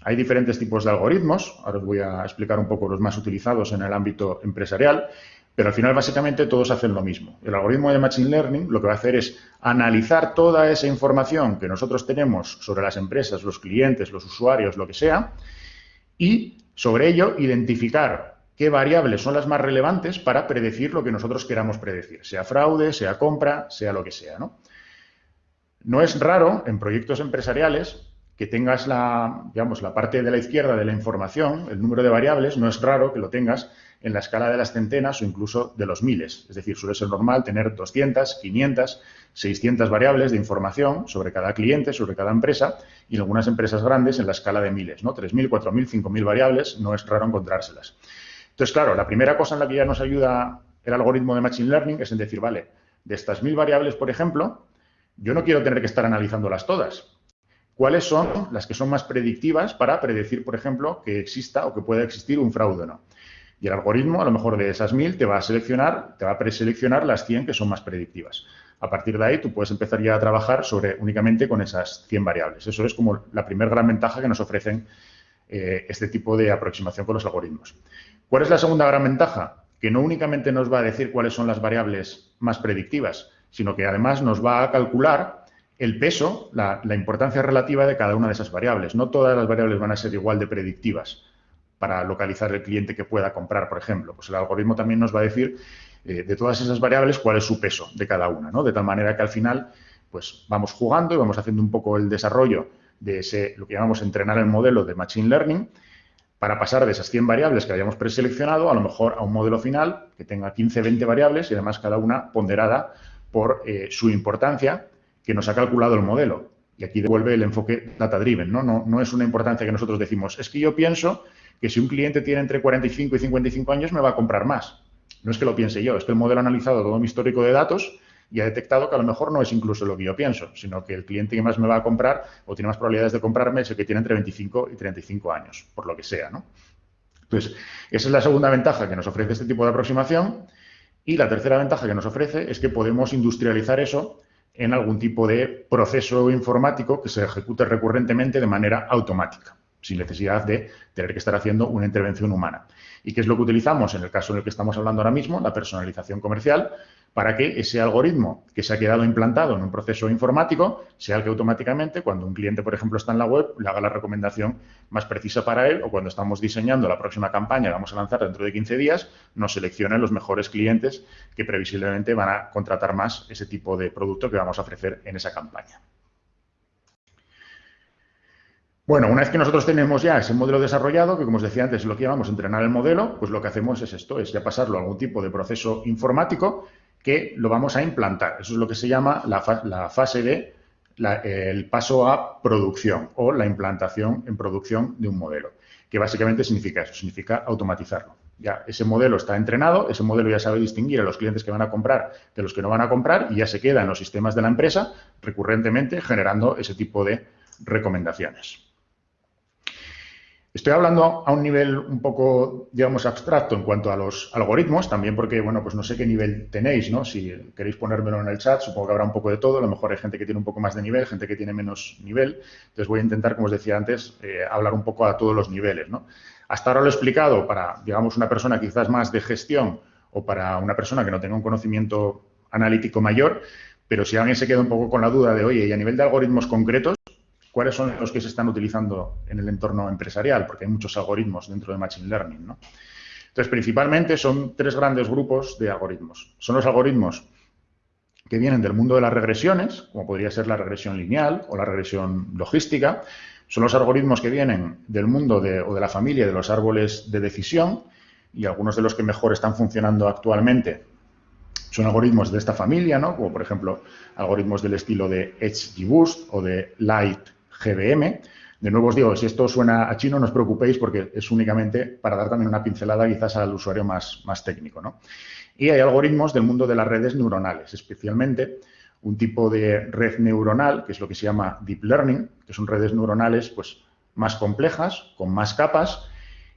[SPEAKER 2] Hay diferentes tipos de algoritmos, ahora os voy a explicar un poco los más utilizados en el ámbito empresarial, pero al final básicamente todos hacen lo mismo. El algoritmo de Machine Learning lo que va a hacer es analizar toda esa información que nosotros tenemos sobre las empresas, los clientes, los usuarios, lo que sea, y sobre ello identificar qué variables son las más relevantes para predecir lo que nosotros queramos predecir, sea fraude, sea compra, sea lo que sea. No, no es raro en proyectos empresariales que tengas la, digamos, la parte de la izquierda de la información, el número de variables, no es raro que lo tengas en la escala de las centenas o incluso de los miles. Es decir, suele ser normal tener 200, 500, 600 variables de información sobre cada cliente, sobre cada empresa y en algunas empresas grandes en la escala de miles, ¿no? 3.000, 4.000, 5.000 variables, no es raro encontrárselas. Entonces, claro, la primera cosa en la que ya nos ayuda el algoritmo de Machine Learning es en decir, vale, de estas mil variables, por ejemplo, yo no quiero tener que estar analizándolas todas. ¿Cuáles son las que son más predictivas para predecir, por ejemplo, que exista o que pueda existir un fraude o no? Y el algoritmo, a lo mejor de esas mil, te va a seleccionar, te va a preseleccionar las 100 que son más predictivas. A partir de ahí, tú puedes empezar ya a trabajar sobre únicamente con esas 100 variables. Eso es como la primera gran ventaja que nos ofrecen eh, este tipo de aproximación con los algoritmos. ¿Cuál es la segunda gran ventaja? Que no únicamente nos va a decir cuáles son las variables más predictivas, sino que además nos va a calcular el peso, la, importancia relativa de cada una de esas variables. No todas las variables van a ser igual de predictivas para localizar el cliente que pueda comprar, por ejemplo. Pues el algoritmo también nos va a decir eh, de todas esas variables cuál es su peso de cada una, ¿no? De tal manera que al final, pues vamos jugando y vamos haciendo un poco el desarrollo de ese, lo que llamamos entrenar el modelo de Machine Learning, para pasar de esas 100 variables que habíamos preseleccionado a lo mejor a un modelo final que tenga 15, 20 variables y además cada una ponderada por eh, su importancia que nos ha calculado el modelo. Y aquí devuelve el enfoque data-driven, ¿no? ¿no? No es una importancia que nosotros decimos, es que yo pienso que si un cliente tiene entre 45 y 55 años me va a comprar más. No es que lo piense yo, es que el modelo ha analizado todo mi histórico de datos y ha detectado que a lo mejor no es incluso lo que yo pienso, sino que el cliente que más me va a comprar o tiene más probabilidades de comprarme es el que tiene entre 25 y 35 años, por lo que sea, ¿no? Entonces, esa es la segunda ventaja que nos ofrece este tipo de aproximación. Y la tercera ventaja que nos ofrece es que podemos industrializar eso en algún tipo de proceso informático que se ejecute recurrentemente de manera automática, sin necesidad de tener que estar haciendo una intervención humana. ¿Y qué es lo que utilizamos en el caso en el que estamos hablando ahora mismo? La personalización comercial, para que ese algoritmo que se ha quedado implantado en un proceso informático sea el que automáticamente, cuando un cliente, por ejemplo, está en la web, le haga la recomendación más precisa para él o cuando estamos diseñando la próxima campaña que vamos a lanzar dentro de 15 días, nos seleccione los mejores clientes que previsiblemente van a contratar más ese tipo de producto que vamos a ofrecer en esa campaña. Bueno, una vez que nosotros tenemos ya ese modelo desarrollado, que como os decía antes, lo que llamamos entrenar el modelo, pues lo que hacemos es esto, es ya pasarlo a algún tipo de proceso informático que lo vamos a implantar. Eso es lo que se llama la, fase de el paso a producción o la implantación en producción de un modelo, que básicamente significa eso, significa automatizarlo. Ya ese modelo está entrenado, ese modelo ya sabe distinguir a los clientes que van a comprar de los que no van a comprar y ya se queda en los sistemas de la empresa recurrentemente generando ese tipo de recomendaciones. Estoy hablando a un nivel un poco, digamos, abstracto en cuanto a los algoritmos, también porque, bueno, pues no sé qué nivel tenéis, ¿no? Si queréis ponérmelo en el chat, supongo que habrá un poco de todo. A lo mejor hay gente que tiene un poco más de nivel, gente que tiene menos nivel. Entonces voy a intentar, como os decía antes, eh, hablar un poco a todos los niveles, ¿no? Hasta ahora lo he explicado para, digamos, una persona quizás más de gestión o para una persona que no tenga un conocimiento analítico mayor, pero si alguien se queda un poco con la duda de, oye, y a nivel de algoritmos concretos, cuáles son los que se están utilizando en el entorno empresarial, porque hay muchos algoritmos dentro de Machine Learning. ¿no? Entonces, principalmente son tres grandes grupos de algoritmos. Son los algoritmos que vienen del mundo de las regresiones, como podría ser la regresión lineal o la regresión logística. Son los algoritmos que vienen del mundo o de la familia de los árboles de decisión y algunos de los que mejor están funcionando actualmente Son algoritmos de esta familia, ¿no? como por ejemplo algoritmos del estilo de EdgeGBoost o de LightGBM. De nuevo os digo, si esto suena a chino, no os preocupéis porque es únicamente para dar también una pincelada quizás al usuario más, más técnico. ¿no? Y hay algoritmos del mundo de las redes neuronales, especialmente un tipo de red neuronal, que es lo que se llama Deep Learning, que son redes neuronales pues, más complejas, con más capas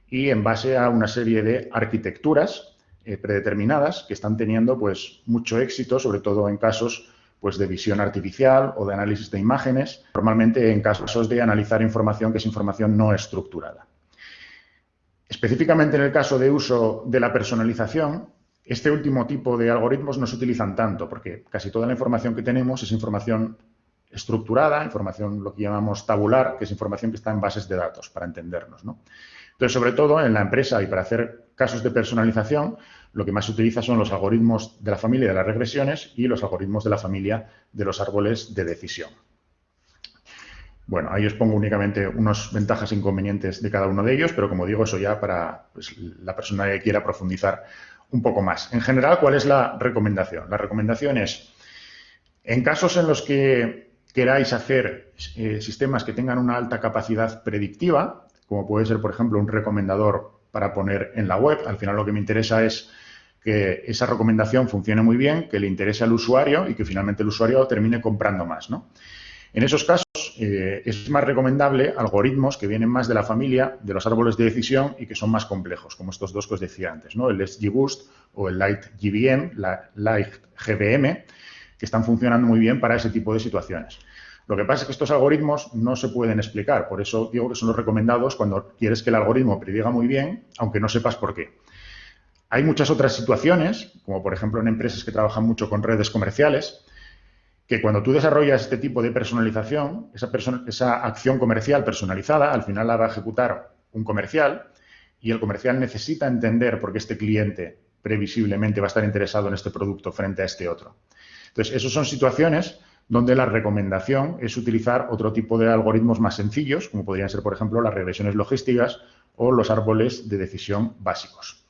[SPEAKER 2] y en base a una serie de arquitecturas eh, predeterminadas que están teniendo pues, mucho éxito, sobre todo en casos pues, de visión artificial o de análisis de imágenes, normalmente en casos de analizar información que es información no estructurada. Específicamente en el caso de uso de la personalización, este último tipo de algoritmos no se utilizan tanto porque casi toda la información que tenemos es información estructurada, información lo que llamamos tabular, que es información que está en bases de datos, para entendernos. Entonces, sobre todo en la empresa y para hacer casos de personalización, lo que más se utiliza son los algoritmos de la familia de las regresiones y los algoritmos de la familia de los árboles de decisión. Bueno, ahí os pongo únicamente unas ventajas e inconvenientes de cada uno de ellos, pero como digo, eso ya para pues, la persona que quiera profundizar un poco más. En general, ¿cuál es la recomendación? La recomendación es, en casos en los que queráis hacer eh, sistemas que tengan una alta capacidad predictiva, como puede ser, por ejemplo, un recomendador para poner en la web, al final lo que me interesa es que esa recomendación funcione muy bien, que le interese al usuario y que finalmente el usuario termine comprando más. ¿no? En esos casos eh, es más recomendable algoritmos que vienen más de la familia de los árboles de decisión y que son más complejos, como estos dos que os decía antes, ¿no? el SGBoost o el LightGBM, la LightGBM, que están funcionando muy bien para ese tipo de situaciones. Lo que pasa es que estos algoritmos no se pueden explicar, por eso digo que son los recomendados cuando quieres que el algoritmo prediga muy bien, aunque no sepas por qué. Hay muchas otras situaciones, como por ejemplo en empresas que trabajan mucho con redes comerciales, que cuando tú desarrollas este tipo de personalización, esa, acción comercial personalizada, al final la va a ejecutar un comercial y el comercial necesita entender por qué este cliente previsiblemente va a estar interesado en este producto frente a este otro. Entonces, esas son situaciones donde la recomendación es utilizar otro tipo de algoritmos más sencillos, como podrían ser, por ejemplo, las regresiones logísticas o los árboles de decisión básicos.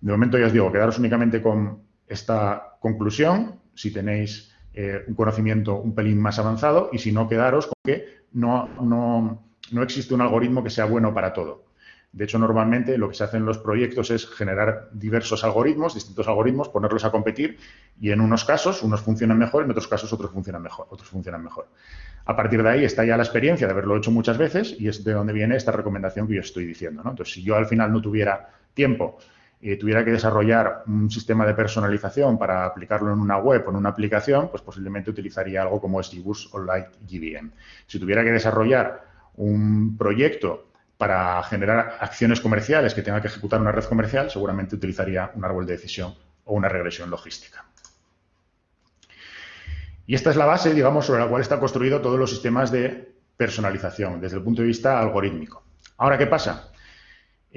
[SPEAKER 2] De momento ya os digo, quedaros únicamente con esta conclusión. Si tenéis eh, un conocimiento un pelín más avanzado y si no, quedaros con que no, no, existe un algoritmo que sea bueno para todo. De hecho, normalmente lo que se hace en los proyectos es generar diversos algoritmos, distintos algoritmos, ponerlos a competir y en unos casos unos funcionan mejor, en otros casos otros funcionan mejor. Otros funcionan mejor. A partir de ahí está ya la experiencia de haberlo hecho muchas veces y es de donde viene esta recomendación que yo estoy diciendo. Entonces, si yo al final no tuviera tiempo y tuviera que desarrollar un sistema de personalización para aplicarlo en una web o en una aplicación, pues posiblemente utilizaría algo como SGBoost o LightGBM. Si tuviera que desarrollar un proyecto para generar acciones comerciales que tenga que ejecutar una red comercial, seguramente utilizaría un árbol de decisión o una regresión logística. Y esta es la base, digamos, sobre la cual está construido todos los sistemas de personalización desde el punto de vista algorítmico. Ahora, ¿qué pasa?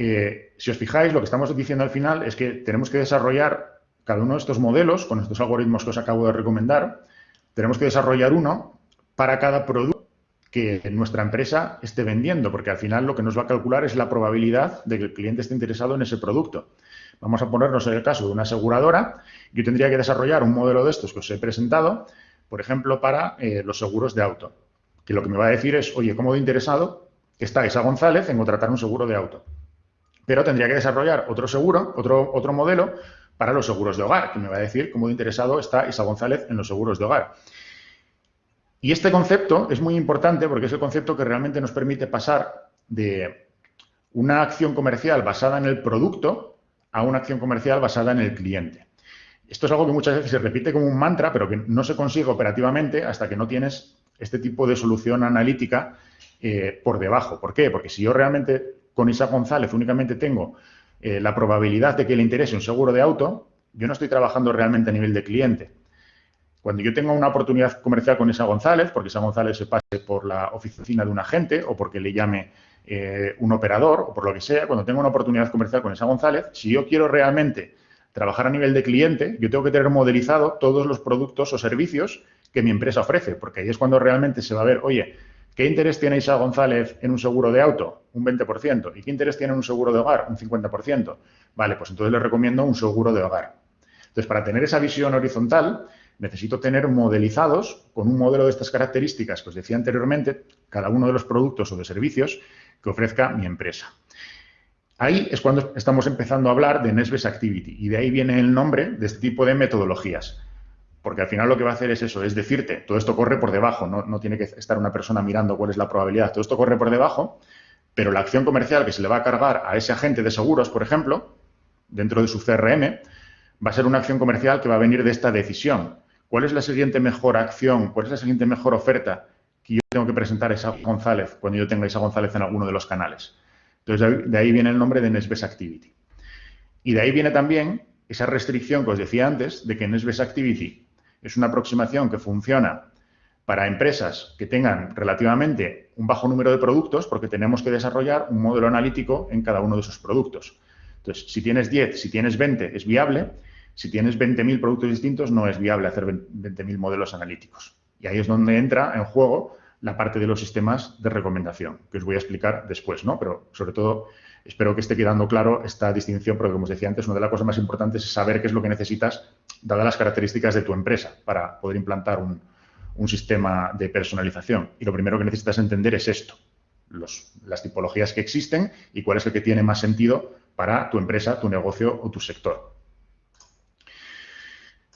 [SPEAKER 2] Eh, si os fijáis, lo que estamos diciendo al final es que tenemos que desarrollar cada uno de estos modelos, con estos algoritmos que os acabo de recomendar, tenemos que desarrollar uno para cada producto que nuestra empresa esté vendiendo, porque al final lo que nos va a calcular es la probabilidad de que el cliente esté interesado en ese producto. Vamos a ponernos en el caso de una aseguradora, yo tendría que desarrollar un modelo de estos que os he presentado, por ejemplo, para eh, los seguros de auto, que lo que me va a decir es, oye, ¿cómo de interesado está Isa González en contratar un seguro de auto? Pero tendría que desarrollar otro seguro, otro, otro modelo para los seguros de hogar, que me va a decir cómo de interesado está Isa González en los seguros de hogar. Y este concepto es muy importante porque es el concepto que realmente nos permite pasar de una acción comercial basada en el producto a una acción comercial basada en el cliente. Esto es algo que muchas veces se repite como un mantra, pero que no se consigue operativamente hasta que no tienes este tipo de solución analítica eh, por debajo. ¿Por qué? Porque si yo realmente con Isaac González únicamente tengo eh, la probabilidad de que le interese un seguro de auto, yo no estoy trabajando realmente a nivel de cliente. Cuando yo tengo una oportunidad comercial con Isa González, porque Isa González se pase por la oficina de un agente o porque le llame eh, un operador o por lo que sea, cuando tengo una oportunidad comercial con Isa González, si yo quiero realmente trabajar a nivel de cliente, yo tengo que tener modelizado todos los productos o servicios que mi empresa ofrece, porque ahí es cuando realmente se va a ver, oye, ¿Qué interés tiene Isa González en un seguro de auto? Un 20%. ¿Y qué interés tiene en un seguro de hogar? Un 50%. Vale, pues entonces le recomiendo un seguro de hogar. Entonces, para tener esa visión horizontal, necesito tener modelizados con un modelo de estas características que os decía anteriormente, cada uno de los productos o de servicios que ofrezca mi empresa. Ahí es cuando estamos empezando a hablar de Nesbes Activity y de ahí viene el nombre de este tipo de metodologías. Porque al final lo que va a hacer es eso, es decirte, todo esto corre por debajo, no, tiene que estar una persona mirando cuál es la probabilidad, todo esto corre por debajo, pero la acción comercial que se le va a cargar a ese agente de seguros, por ejemplo, dentro de su CRM, va a ser una acción comercial que va a venir de esta decisión. ¿Cuál es la siguiente mejor acción? ¿Cuál es la siguiente mejor oferta que yo tengo que presentar a Isa González cuando yo tenga a González en alguno de los canales? Entonces, de ahí viene el nombre de Nesbes Activity. Y de ahí viene también esa restricción que os decía antes de que Nesbes Activity es una aproximación que funciona para empresas que tengan relativamente un bajo número de productos porque tenemos que desarrollar un modelo analítico en cada uno de esos productos. Entonces, si tienes 10, si tienes 20, es viable, si tienes 20.000 productos distintos, no es viable hacer 20.000 modelos analíticos. Y ahí es donde entra en juego la parte de los sistemas de recomendación, que os voy a explicar después, ¿no? Pero sobre todo espero que esté quedando claro esta distinción, porque como os decía antes, una de las cosas más importantes es saber qué es lo que necesitas, dadas las características de tu empresa, para poder implantar un, sistema de personalización. Y lo primero que necesitas entender es esto, las tipologías que existen y cuál es el que tiene más sentido para tu empresa, tu negocio o tu sector.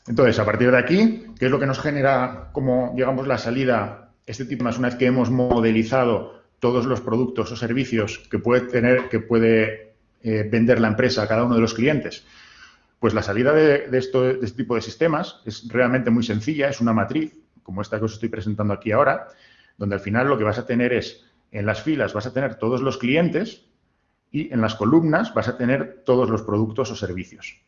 [SPEAKER 2] Entonces, a partir de aquí, ¿qué es lo que nos genera como, digamos, la salida? Este tipo más una vez que hemos modelizado todos los productos o servicios que puede tener, que puede eh, vender la empresa a cada uno de los clientes. Pues la salida de, este tipo de sistemas es realmente muy sencilla, es una matriz, como esta que os estoy presentando aquí ahora, donde al final lo que vas a tener es, en las filas vas a tener todos los clientes y en las columnas vas a tener todos los productos o servicios.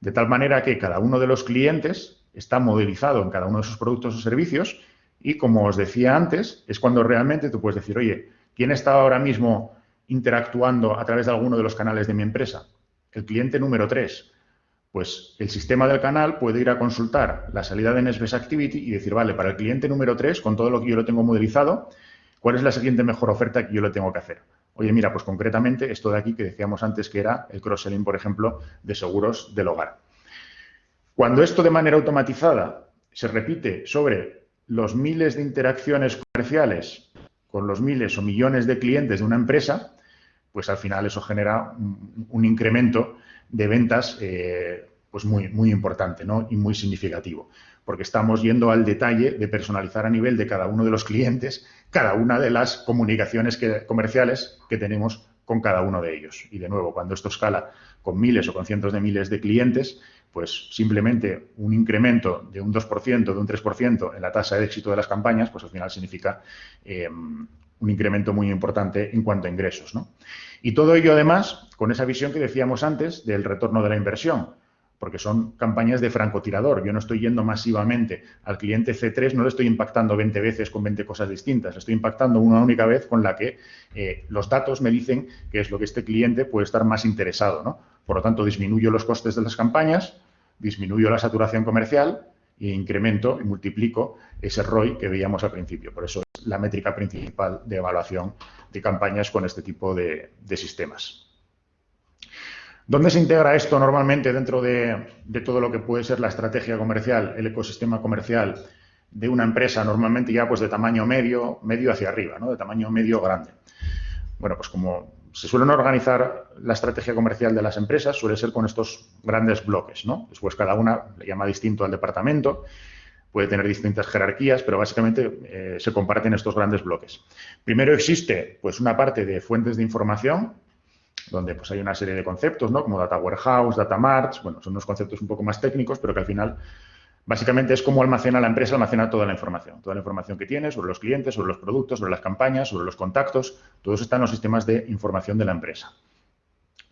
[SPEAKER 2] De tal manera que cada uno de los clientes está modelizado en cada uno de esos productos o servicios y, como os decía antes, es cuando realmente tú puedes decir, oye, ¿quién está ahora mismo interactuando a través de alguno de los canales de mi empresa? El cliente número 3. Pues el sistema del canal puede ir a consultar la salida de Nesbes Activity y decir, vale, para el cliente número 3, con todo lo que yo lo tengo modelizado, ¿cuál es la siguiente mejor oferta que yo le tengo que hacer? Oye, mira, pues concretamente esto de aquí que decíamos antes que era el cross-selling, por ejemplo, de seguros del hogar. Cuando esto de manera automatizada se repite sobre los miles de interacciones comerciales con los miles o millones de clientes de una empresa, pues al final eso genera un, incremento de ventas eh, pues muy, muy importante ¿no? y muy significativo porque estamos yendo al detalle de personalizar a nivel de cada uno de los clientes cada una de las comunicaciones comerciales que tenemos con cada uno de ellos. Y de nuevo, cuando esto escala con miles o con cientos de miles de clientes, pues simplemente un incremento de un 2%, de un 3% en la tasa de éxito de las campañas, pues al final significa eh, un incremento muy importante en cuanto a ingresos. Y todo ello, además, con esa visión que decíamos antes del retorno de la inversión porque son campañas de francotirador. Yo no estoy yendo masivamente al cliente C3, no le estoy impactando 20 veces con 20 cosas distintas, le estoy impactando una única vez con la que eh, los datos me dicen que es lo que este cliente puede estar más interesado. ¿no? Por lo tanto, disminuyo los costes de las campañas, disminuyo la saturación comercial e incremento y multiplico ese ROI que veíamos al principio. Por eso es la métrica principal de evaluación de campañas con este tipo de sistemas. ¿Dónde se integra esto normalmente dentro de, todo lo que puede ser la estrategia comercial, el ecosistema comercial de una empresa, normalmente ya pues de tamaño medio, medio hacia arriba, ¿no? de tamaño medio grande? Bueno, pues como se suelen organizar la estrategia comercial de las empresas, suele ser con estos grandes bloques, ¿no? Después cada una le llama distinto al departamento, puede tener distintas jerarquías, pero básicamente eh, se comparten estos grandes bloques. Primero existe pues una parte de fuentes de información, donde pues hay una serie de conceptos, ¿no? Como Data Warehouse, Data Marts, bueno, son unos conceptos un poco más técnicos, pero que al final básicamente es cómo almacena la empresa, almacena toda la información, toda la información que tiene sobre los clientes, sobre los productos, sobre las campañas, sobre los contactos, todo eso está en los sistemas de información de la empresa.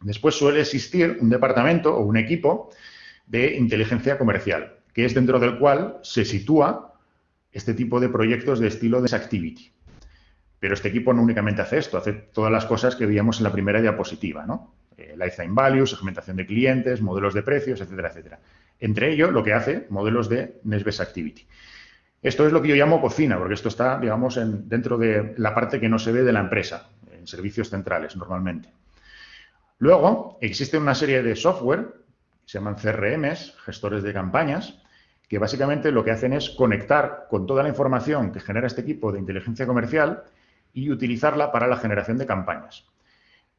[SPEAKER 2] Después suele existir un departamento o un equipo de inteligencia comercial, que es dentro del cual se sitúa este tipo de proyectos de estilo de activity. Pero este equipo no únicamente hace esto, hace todas las cosas que veíamos en la primera diapositiva, ¿no? Eh, lifetime value, segmentación de clientes, modelos de precios, etcétera, etcétera. Entre ello, lo que hace, modelos de Nesbest Activity. Esto es lo que yo llamo cocina, porque esto está, digamos, en, dentro de la parte que no se ve de la empresa, en servicios centrales, normalmente. Luego, existe una serie de software se llaman CRMs, gestores de campañas, que básicamente lo que hacen es conectar con toda la información que genera este equipo de inteligencia comercial y utilizarla para la generación de campañas.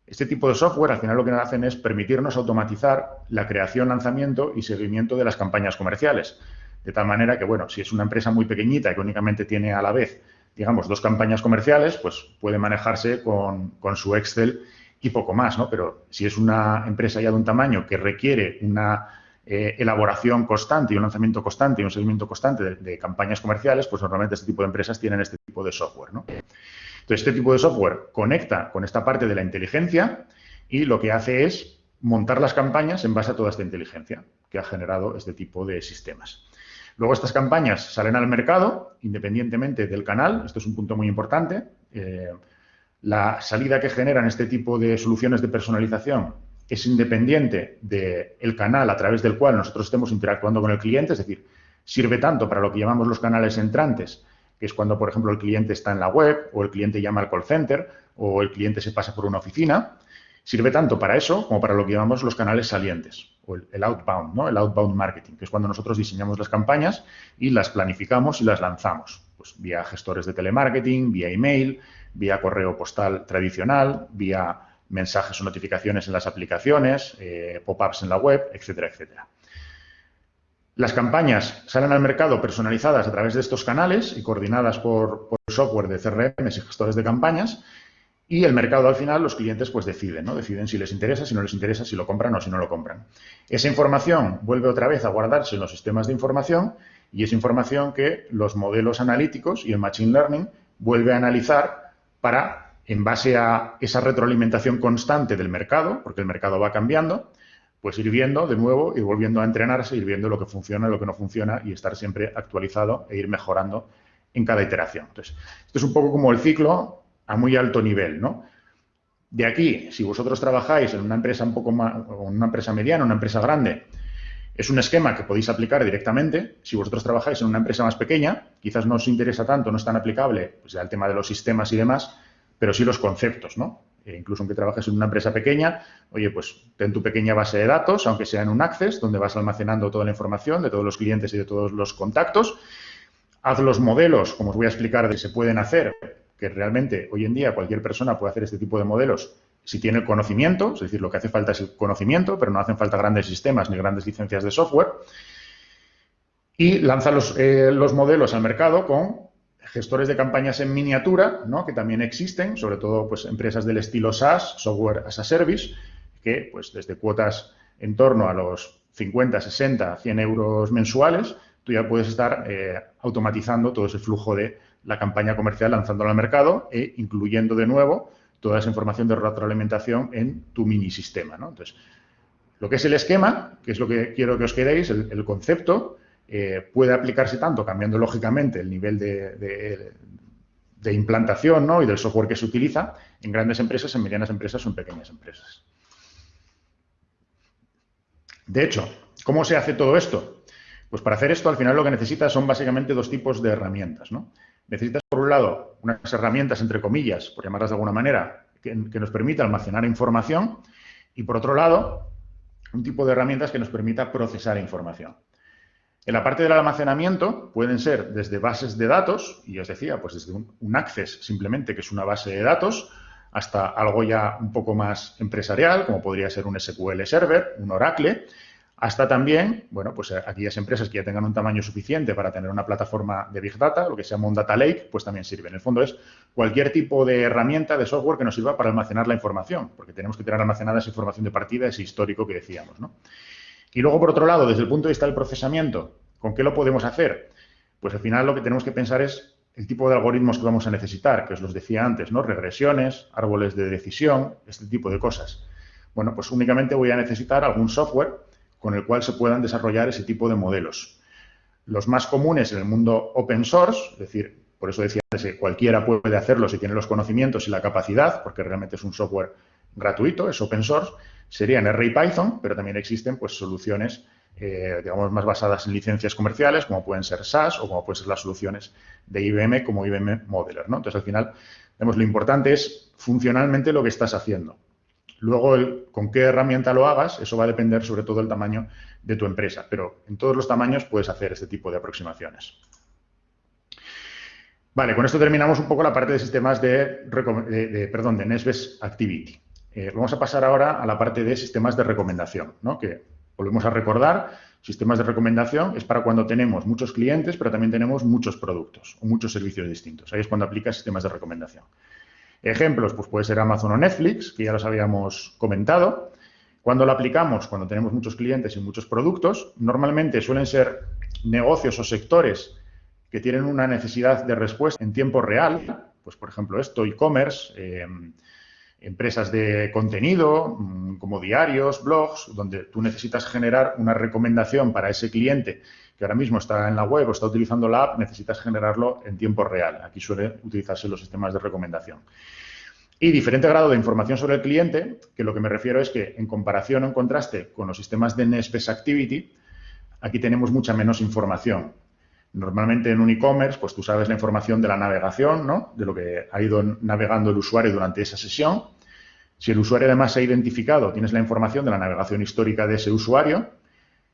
[SPEAKER 2] Este tipo de software al final lo que hacen es permitirnos automatizar la creación, lanzamiento y seguimiento de las campañas comerciales. De tal manera que, bueno, si es una empresa muy pequeñita que únicamente tiene a la vez, digamos, dos campañas comerciales, pues puede manejarse con, su Excel y poco más, ¿no? Pero si es una empresa ya de un tamaño que requiere una eh, elaboración constante y un lanzamiento constante y un seguimiento constante de, de, campañas comerciales, pues normalmente este tipo de empresas tienen este tipo de software, ¿no? Entonces, este tipo de software conecta con esta parte de la inteligencia y lo que hace es montar las campañas en base a toda esta inteligencia que ha generado este tipo de sistemas. Luego estas campañas salen al mercado independientemente del canal. Esto es un punto muy importante. Eh, la salida que generan este tipo de soluciones de personalización es independiente del canal a través del cual nosotros estemos interactuando con el cliente, es decir, sirve tanto para lo que llamamos los canales entrantes que es cuando, por ejemplo, el cliente está en la web o el cliente llama al call center o el cliente se pasa por una oficina. Sirve tanto para eso como para lo que llamamos los canales salientes o el, outbound, ¿no? El outbound marketing, que es cuando nosotros diseñamos las campañas y las planificamos y las lanzamos, pues vía gestores de telemarketing, vía email, vía correo postal tradicional, vía mensajes o notificaciones en las aplicaciones, eh, pop-ups en la web, etcétera, etcétera. Las campañas salen al mercado personalizadas a través de estos canales y coordinadas por, software de CRM y gestores de campañas. Y el mercado al final, los clientes pues deciden, ¿no? Deciden si les interesa, si no les interesa, si lo compran o si no lo compran. Esa información vuelve otra vez a guardarse en los sistemas de información y es información que los modelos analíticos y el Machine Learning vuelve a analizar para, en base a esa retroalimentación constante del mercado, porque el mercado va cambiando, pues ir viendo de nuevo, ir volviendo a entrenarse, ir viendo lo que funciona, lo que no funciona y estar siempre actualizado e ir mejorando en cada iteración. Entonces, esto es un poco como el ciclo a muy alto nivel, ¿no? De aquí, si vosotros trabajáis en una empresa un poco más, una empresa mediana, una empresa grande, es un esquema que podéis aplicar directamente. Si vosotros trabajáis en una empresa más pequeña, quizás no os interesa tanto, no es tan aplicable pues, el tema de los sistemas y demás, pero sí los conceptos, ¿no? Eh, incluso aunque trabajes en una empresa pequeña, oye, pues ten tu pequeña base de datos, aunque sea en un Access, donde vas almacenando toda la información de todos los clientes y de todos los contactos. Haz los modelos, como os voy a explicar, de que se pueden hacer, que realmente hoy en día cualquier persona puede hacer este tipo de modelos si tiene el conocimiento, es decir, lo que hace falta es el conocimiento, pero no hacen falta grandes sistemas ni grandes licencias de software. Y lanza los, eh, los modelos al mercado con gestores de campañas en miniatura, ¿no? que también existen, sobre todo pues, empresas del estilo SaaS, Software as a Service, que pues, desde cuotas en torno a los 50, 60, 100 euros mensuales, tú ya puedes estar eh, automatizando todo ese flujo de la campaña comercial lanzándola al mercado e incluyendo de nuevo toda esa información de retroalimentación en tu mini sistema. Entonces, lo que es el esquema, que es lo que quiero que os quedéis, el concepto, eh, puede aplicarse tanto cambiando lógicamente el nivel de, implantación ¿no? y del software que se utiliza en grandes empresas, en medianas empresas o en pequeñas empresas. De hecho, ¿cómo se hace todo esto? Pues para hacer esto, al final lo que necesitas son básicamente dos tipos de herramientas. Necesitas, por un lado, unas herramientas, entre comillas, por llamarlas de alguna manera, que, que nos permita almacenar información y, por otro lado, un tipo de herramientas que nos permita procesar información. En la parte del almacenamiento pueden ser desde bases de datos, y os decía, pues desde un, Access simplemente, que es una base de datos, hasta algo ya un poco más empresarial, como podría ser un SQL Server, un Oracle, hasta también, bueno, pues aquellas empresas que ya tengan un tamaño suficiente para tener una plataforma de Big Data, lo que se llama un Data Lake, pues también sirve. En el fondo es cualquier tipo de herramienta, de software que nos sirva para almacenar la información, porque tenemos que tener almacenada esa información de partida, ese histórico que decíamos, ¿no? Y luego, por otro lado, desde el punto de vista del procesamiento, ¿con qué lo podemos hacer? Pues al final lo que tenemos que pensar es el tipo de algoritmos que vamos a necesitar, que os los decía antes, ¿no? Regresiones, árboles de decisión, este tipo de cosas. Bueno, pues únicamente voy a necesitar algún software con el cual se puedan desarrollar ese tipo de modelos. Los más comunes en el mundo open source, es decir, por eso decía antes que cualquiera puede hacerlo si tiene los conocimientos y la capacidad, porque realmente es un software gratuito, es open source, serían R y Python, pero también existen pues, soluciones eh, digamos, más basadas en licencias comerciales, como pueden ser SaaS o como pueden ser las soluciones de IBM como IBM Modeler. ¿no? Entonces, al final, vemos, lo importante es funcionalmente lo que estás haciendo. Luego, con qué herramienta lo hagas, eso va a depender sobre todo del tamaño de tu empresa, pero en todos los tamaños puedes hacer este tipo de aproximaciones. Vale, con esto terminamos un poco la parte de sistemas de, perdón, de Nesbest Activity. Eh, vamos a pasar ahora a la parte de sistemas de recomendación, ¿no? que volvemos a recordar, sistemas de recomendación es para cuando tenemos muchos clientes, pero también tenemos muchos productos o muchos servicios distintos. Ahí es cuando aplica sistemas de recomendación. Ejemplos, pues puede ser Amazon o Netflix, que ya los habíamos comentado. Cuando lo aplicamos, cuando tenemos muchos clientes y muchos productos, normalmente suelen ser negocios o sectores que tienen una necesidad de respuesta en tiempo real, pues por ejemplo esto, e-commerce, em, empresas de contenido mm, como diarios, blogs, donde tú necesitas generar una recomendación para ese cliente que ahora mismo está en la web o está utilizando la app, necesitas generarlo en tiempo real. Aquí suelen utilizarse los sistemas de recomendación. Y diferente grado de información sobre el cliente, que lo que me refiero es que en comparación o en contraste con los sistemas de Nespes Activity, aquí tenemos mucha menos información. Normalmente en un e-commerce, pues tú sabes la información de la navegación, ¿no? De lo que ha ido navegando el usuario durante esa sesión. Si el usuario además se ha identificado, tienes la información de la navegación histórica de ese usuario.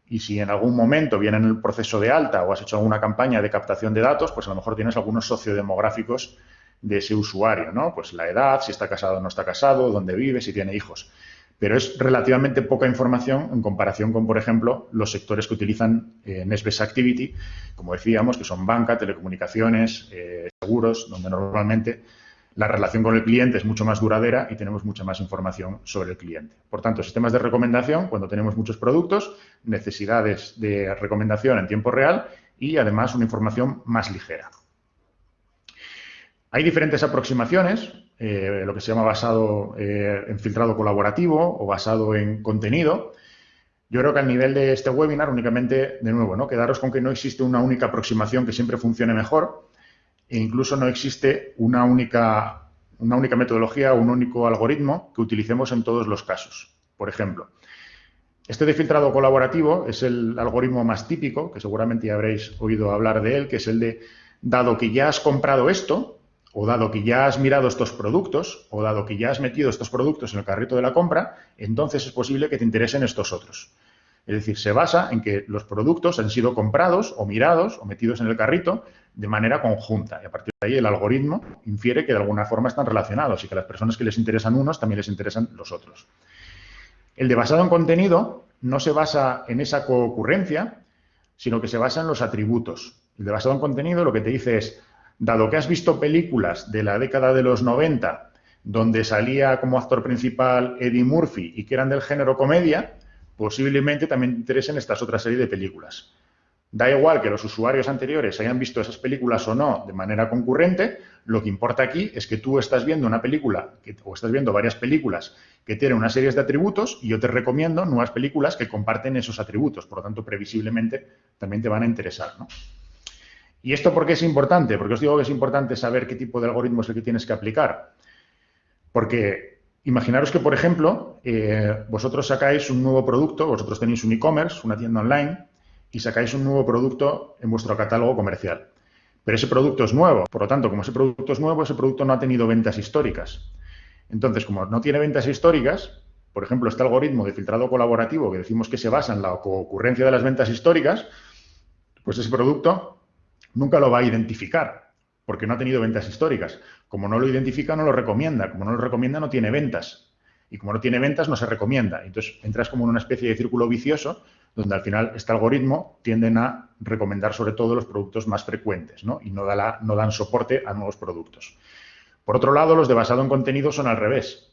[SPEAKER 2] Y si en algún momento viene en el proceso de alta o has hecho alguna campaña de captación de datos, pues a lo mejor tienes algunos sociodemográficos de ese usuario, ¿no? Pues la edad, si está casado o no está casado, dónde vive, si tiene hijos pero es relativamente poca información en comparación con, por ejemplo, los sectores que utilizan eh, Activity, como decíamos, que son banca, telecomunicaciones, eh, seguros, donde normalmente la relación con el cliente es mucho más duradera y tenemos mucha más información sobre el cliente. Por tanto, sistemas de recomendación, cuando tenemos muchos productos, necesidades de recomendación en tiempo real y, además, una información más ligera. Hay diferentes aproximaciones, eh, lo que se llama basado eh, en filtrado colaborativo o basado en contenido. Yo creo que al nivel de este webinar únicamente, de nuevo, ¿no? quedaros con que no existe una única aproximación que siempre funcione mejor e incluso no existe una única, una única metodología o un único algoritmo que utilicemos en todos los casos. Por ejemplo, este de filtrado colaborativo es el algoritmo más típico, que seguramente ya habréis oído hablar de él, que es el de, dado que ya has comprado esto, o dado que ya has mirado estos productos, o dado que ya has metido estos productos en el carrito de la compra, entonces es posible que te interesen estos otros. Es decir, se basa en que los productos han sido comprados o mirados o metidos en el carrito de manera conjunta. Y a partir de ahí el algoritmo infiere que de alguna forma están relacionados y que a las personas que les interesan unos también les interesan los otros. El de basado en contenido no se basa en esa coocurrencia, sino que se basa en los atributos. El de basado en contenido lo que te dice es, dado que has visto películas de la década de los 90 donde salía como actor principal Eddie Murphy y que eran del género comedia, posiblemente también te interesen estas otras series de películas. Da igual que los usuarios anteriores hayan visto esas películas o no de manera concurrente, lo que importa aquí es que tú estás viendo una película o estás viendo varias películas que tienen una serie de atributos y yo te recomiendo nuevas películas que comparten esos atributos. Por lo tanto, previsiblemente también te van a interesar. ¿no? ¿Y esto por qué es importante? Porque os digo que es importante saber qué tipo de algoritmo es el que tienes que aplicar. Porque imaginaros que, por ejemplo, eh, vosotros sacáis un nuevo producto, vosotros tenéis un e-commerce, una tienda online, y sacáis un nuevo producto en vuestro catálogo comercial. Pero ese producto es nuevo. Por lo tanto, como ese producto es nuevo, ese producto no ha tenido ventas históricas. Entonces, como no tiene ventas históricas, por ejemplo, este algoritmo de filtrado colaborativo que decimos que se basa en la ocurrencia de las ventas históricas, pues ese producto nunca lo va a identificar porque no ha tenido ventas históricas. Como no lo identifica, no lo recomienda. Como no lo recomienda, no tiene ventas. Y como no tiene ventas, no se recomienda. Entonces, entras como en una especie de círculo vicioso donde al final este algoritmo tienden a recomendar sobre todo los productos más frecuentes ¿no? y no, no dan soporte a nuevos productos. Por otro lado, los de basado en contenido son al revés.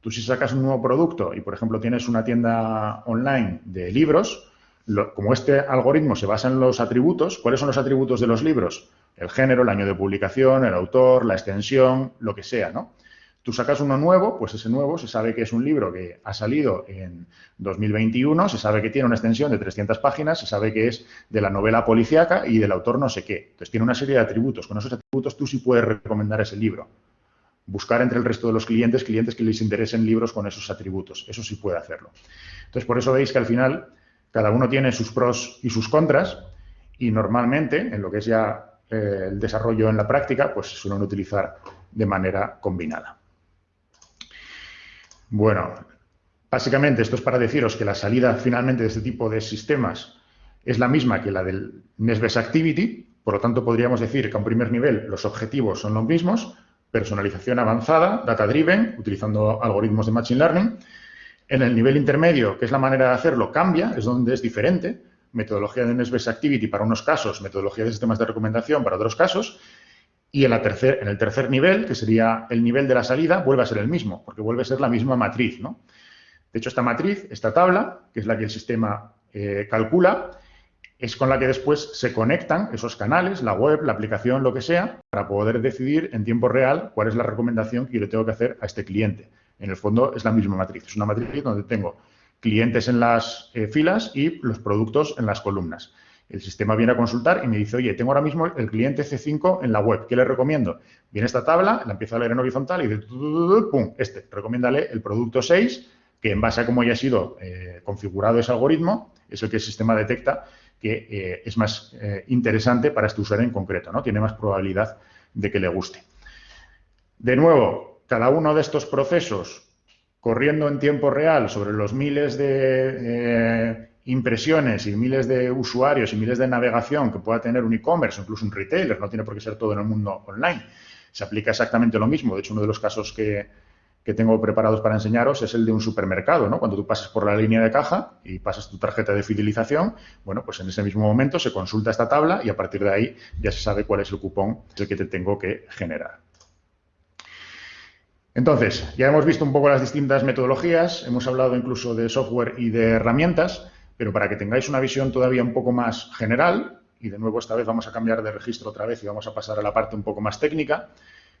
[SPEAKER 2] Tú si sacas un nuevo producto y, por ejemplo, tienes una tienda online de libros, como este algoritmo se basa en los atributos, ¿cuáles son los atributos de los libros? El género, el año de publicación, el autor, la extensión, lo que sea, ¿no? Tú sacas uno nuevo, pues ese nuevo se sabe que es un libro que ha salido en 2021, se sabe que tiene una extensión de 300 páginas, se sabe que es de la novela policíaca y del autor no sé qué. Entonces tiene una serie de atributos. Con esos atributos tú sí puedes recomendar ese libro. Buscar entre el resto de los clientes, clientes que les interesen libros con esos atributos. Eso sí puede hacerlo. Entonces, por eso veis que al final cada uno tiene sus pros y sus contras y normalmente, en lo que es ya eh, el desarrollo en la práctica, pues se suelen utilizar de manera combinada. Bueno, básicamente esto es para deciros que la salida finalmente de este tipo de sistemas es la misma que la del NestBest Activity, por lo tanto podríamos decir que a un primer nivel los objetivos son los mismos, personalización avanzada, data-driven, utilizando algoritmos de Machine Learning. En el nivel intermedio, que es la manera de hacerlo, cambia, es donde es diferente. Metodología de NestBest Activity para unos casos, metodología de sistemas de recomendación para otros casos. Y en el tercer nivel, que sería el nivel de la salida, vuelve a ser el mismo, porque vuelve a ser la misma matriz. ¿no? De hecho, esta matriz, esta tabla, que es la que el sistema eh, calcula, es con la que después se conectan esos canales, la web, la aplicación, lo que sea, para poder decidir en tiempo real cuál es la recomendación que yo le tengo que hacer a este cliente. En el fondo es la misma matriz. Es una matriz donde tengo clientes en las eh, filas y los productos en las columnas. El sistema viene a consultar y me dice, oye, tengo ahora mismo el cliente C5 en la web, ¿qué le recomiendo? Viene esta tabla, la empiezo a leer en horizontal y dice, pum, este, recomiéndale el producto 6, que en base a cómo haya sido eh, configurado ese algoritmo, es el que el sistema detecta que eh, es más interesante para este usuario en concreto, ¿no? Tiene más probabilidad de que le guste. De nuevo, cada uno de estos procesos corriendo en tiempo real sobre los miles de eh, impresiones y miles de usuarios y miles de navegación que pueda tener un e-commerce incluso un retailer, no tiene por qué ser todo en el mundo online. Se aplica exactamente lo mismo. De hecho, uno de los casos que, que tengo preparados para enseñaros es el de un supermercado, ¿no? Cuando tú pasas por la línea de caja y pasas tu tarjeta de fidelización, bueno, pues en ese mismo momento se consulta esta tabla y a partir de ahí ya se sabe cuál es el cupón que te tengo que generar. Entonces, ya hemos visto un poco las distintas metodologías, hemos hablado incluso de software y de herramientas, pero para que tengáis una visión todavía un poco más general, y de nuevo esta vez vamos a cambiar de registro otra vez y vamos a pasar a la parte un poco más técnica,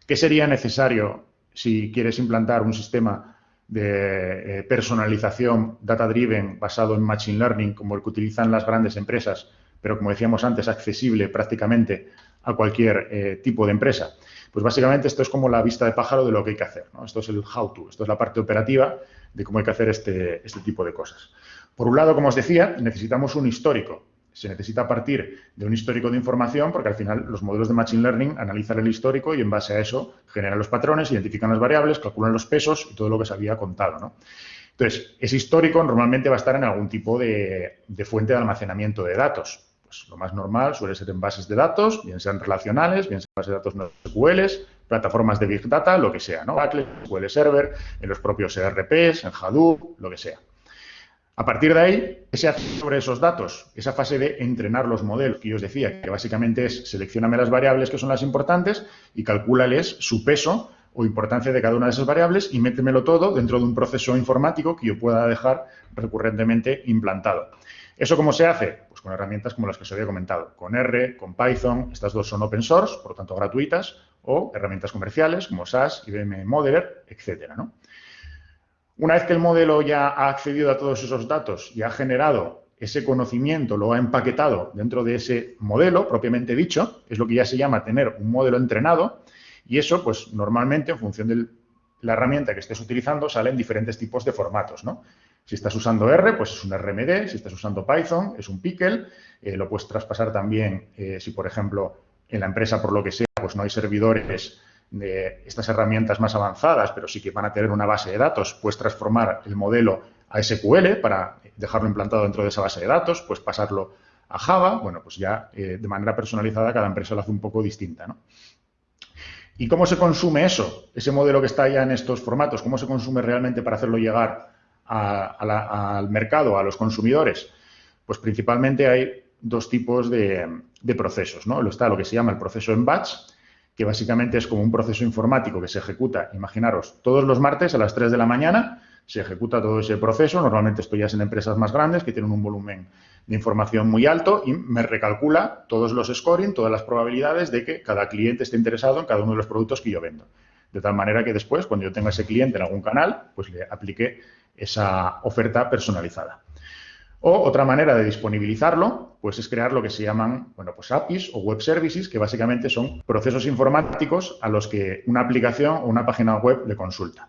[SPEAKER 2] ¿qué sería necesario si quieres implantar un sistema de eh, personalización data-driven basado en Machine Learning, como el que utilizan las grandes empresas, pero como decíamos antes, accesible prácticamente a cualquier eh, tipo de empresa. Pues básicamente esto es como la vista de pájaro de lo que hay que hacer. Esto es el how-to, esto es la parte operativa de cómo hay que hacer este, este tipo de cosas. Por un lado, como os decía, necesitamos un histórico se necesita partir de un histórico de información porque al final los modelos de Machine Learning analizan el histórico y en base a eso generan los patrones, identifican las variables, calculan los pesos y todo lo que se había contado. ¿no? Entonces, ese histórico normalmente va a estar en algún tipo de, fuente de almacenamiento de datos. Pues lo más normal suele ser en bases de datos, bien sean relacionales, bien sean bases de datos no SQL, plataformas de Big Data, lo que sea, ¿no? SQL Server, en los propios ERPs, en Hadoop, lo que sea. A partir de ahí, ¿qué se hace sobre esos datos? Esa fase de entrenar los modelos, que yo os decía, que básicamente es seleccioname las variables que son las importantes y calcúlales su peso o importancia de cada una de esas variables y métemelo todo dentro de un proceso informático que yo pueda dejar recurrentemente implantado. ¿Eso cómo se hace? Pues con herramientas como las que os había comentado, con R, con Python, estas dos son open source, por lo tanto gratuitas, o herramientas comerciales como SAS, IBM Modeler, etcétera, ¿no? Una vez que el modelo ya ha accedido a todos esos datos y ha generado ese conocimiento, lo ha empaquetado dentro de ese modelo propiamente dicho, es lo que ya se llama tener un modelo entrenado, y eso, pues normalmente, en función de la herramienta que estés utilizando, salen diferentes tipos de formatos, ¿no? Si estás usando R, pues es un RMD, si estás usando Python, es un Pickle, eh, lo puedes traspasar también eh, si, por ejemplo, en la empresa, por lo que sea, pues no hay servidores de estas herramientas más avanzadas, pero sí que van a tener una base de datos, puedes transformar el modelo a SQL para dejarlo implantado dentro de esa base de datos, pues pasarlo a Java, bueno, pues ya eh, de manera personalizada cada empresa lo hace un poco distinta, ¿no? ¿Y cómo se consume eso? Ese modelo que está ya en estos formatos, ¿cómo se consume realmente para hacerlo llegar al mercado, a los consumidores? Pues principalmente hay dos tipos de, procesos, ¿no? Está lo que se llama el proceso en batch, que básicamente es como un proceso informático que se ejecuta, imaginaros, todos los martes a las 3 de la mañana se ejecuta todo ese proceso, normalmente esto ya en empresas más grandes que tienen un volumen de información muy alto y me recalcula todos los scoring, todas las probabilidades de que cada cliente esté interesado en cada uno de los productos que yo vendo. De tal manera que después, cuando yo tenga ese cliente en algún canal, pues le aplique esa oferta personalizada. O otra manera de disponibilizarlo, pues es crear lo que se llaman, bueno, pues APIs o web services, que básicamente son procesos informáticos a los que una aplicación o una página web le consulta.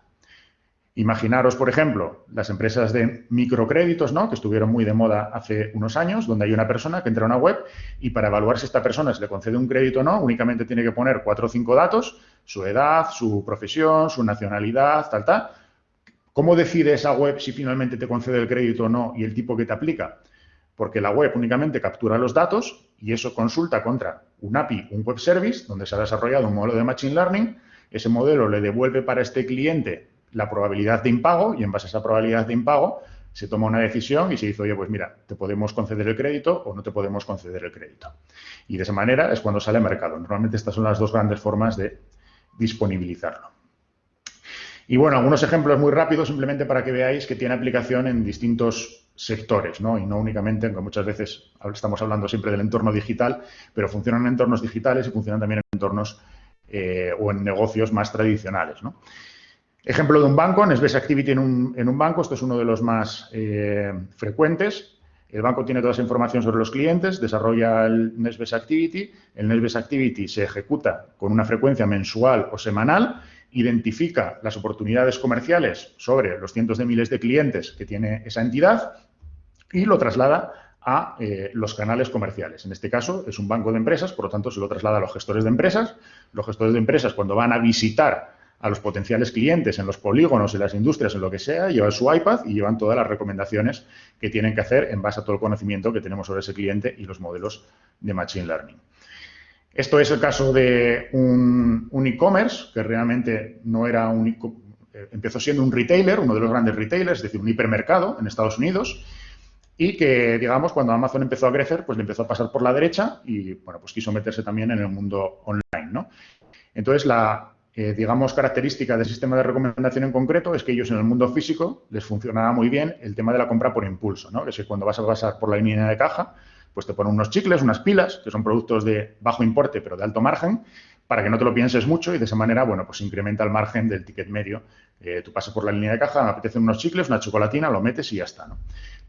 [SPEAKER 2] Imaginaros, por ejemplo, las empresas de microcréditos, ¿no? Que estuvieron muy de moda hace unos años, donde hay una persona que entra a una web y para evaluar si esta persona se le concede un crédito o no, únicamente tiene que poner cuatro o cinco datos, su edad, su profesión, su nacionalidad, tal, tal, ¿Cómo decide esa web si finalmente te concede el crédito o no y el tipo que te aplica? Porque la web únicamente captura los datos y eso consulta contra un API, un web service, donde se ha desarrollado un modelo de Machine Learning. Ese modelo le devuelve para este cliente la probabilidad de impago y en base a esa probabilidad de impago se toma una decisión y se dice, oye, pues mira, te podemos conceder el crédito o no te podemos conceder el crédito. Y de esa manera es cuando sale al mercado. Normalmente estas son las dos grandes formas de disponibilizarlo. Y bueno, algunos ejemplos muy rápidos simplemente para que veáis que tiene aplicación en distintos sectores, ¿no? Y no únicamente, aunque muchas veces estamos hablando siempre del entorno digital, pero funcionan en entornos digitales y funcionan también en entornos eh, o en negocios más tradicionales, ¿no? Ejemplo de un banco, Nesbest Activity en un, en un banco, esto es uno de los más eh, frecuentes. El banco tiene toda esa información sobre los clientes, desarrolla el Nesbest Activity. El Nesbest Activity se ejecuta con una frecuencia mensual o semanal, identifica las oportunidades comerciales sobre los cientos de miles de clientes que tiene esa entidad y lo traslada a eh, los canales comerciales. En este caso es un banco de empresas, por lo tanto se lo traslada a los gestores de empresas. Los gestores de empresas cuando van a visitar a los potenciales clientes en los polígonos, en las industrias, en lo que sea, llevan su iPad y llevan todas las recomendaciones que tienen que hacer en base a todo el conocimiento que tenemos sobre ese cliente y los modelos de Machine Learning. Esto es el caso de un, e-commerce que realmente no era un eh, empezó siendo un retailer, uno de los grandes retailers, es decir, un hipermercado en Estados Unidos, y que, digamos, cuando Amazon empezó a crecer, pues le empezó a pasar por la derecha y, bueno, pues quiso meterse también en el mundo online. Entonces, la, eh, digamos, característica del sistema de recomendación en concreto es que ellos en el mundo físico les funcionaba muy bien el tema de la compra por impulso, ¿no? Es que cuando vas a pasar por la línea de caja, pues te ponen unos chicles, unas pilas, que son productos de bajo importe pero de alto margen, para que no te lo pienses mucho y de esa manera, bueno, pues incrementa el margen del ticket medio. Eh, tú pasas por la línea de caja, me apetecen unos chicles, una chocolatina, lo metes y ya está, ¿no?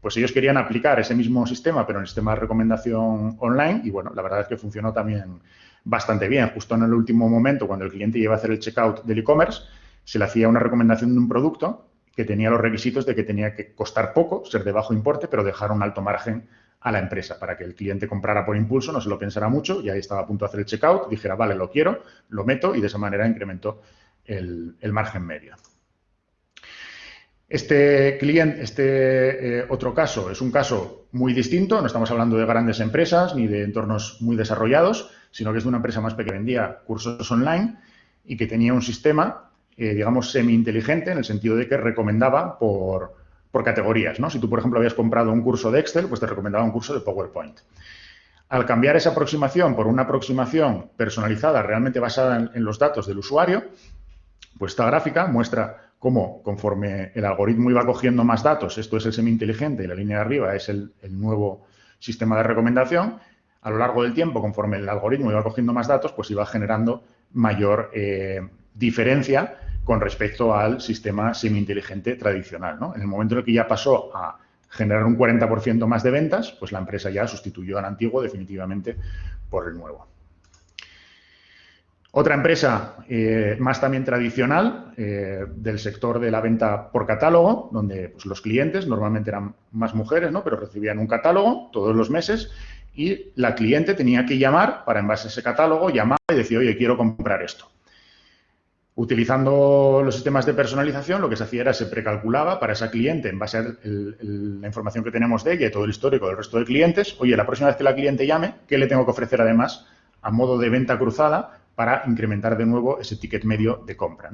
[SPEAKER 2] Pues ellos querían aplicar ese mismo sistema, pero en el sistema de recomendación online y, bueno, la verdad es que funcionó también bastante bien. Justo en el último momento, cuando el cliente iba a hacer el checkout del e-commerce, se le hacía una recomendación de un producto que tenía los requisitos de que tenía que costar poco, ser de bajo importe, pero dejar un alto margen a la empresa para que el cliente comprara por impulso, no se lo pensara mucho y ahí estaba a punto de hacer el checkout, dijera, vale, lo quiero, lo meto y de esa manera incrementó el, margen medio. Este cliente, este eh, otro caso es un caso muy distinto, no estamos hablando de grandes empresas ni de entornos muy desarrollados, sino que es de una empresa más pequeña que vendía cursos online y que tenía un sistema, eh, digamos, semi-inteligente en el sentido de que recomendaba por, categorías. ¿no? Si tú, por ejemplo, habías comprado un curso de Excel, pues te recomendaba un curso de PowerPoint. Al cambiar esa aproximación por una aproximación personalizada, realmente basada en, los datos del usuario, pues esta gráfica muestra cómo, conforme el algoritmo iba cogiendo más datos, esto es el semi-inteligente y la línea de arriba es el nuevo sistema de recomendación, a lo largo del tiempo, conforme el algoritmo iba cogiendo más datos, pues iba generando mayor eh, diferencia con respecto al sistema semi-inteligente tradicional. En el momento en el que ya pasó a generar un 40% más de ventas, pues la empresa ya sustituyó al antiguo definitivamente por el nuevo. Otra empresa eh, más también tradicional eh, del sector de la venta por catálogo, donde pues, los clientes normalmente eran más mujeres, ¿no? pero recibían un catálogo todos los meses y la cliente tenía que llamar para, en base a ese catálogo, llamar y decir, oye, quiero comprar esto. Utilizando los sistemas de personalización, lo que se hacía era se precalculaba para esa cliente, en base a la información que tenemos de ella y todo el histórico del resto de clientes, oye, la próxima vez que la cliente llame, ¿qué le tengo que ofrecer además a modo de venta cruzada para incrementar de nuevo ese ticket medio de compra?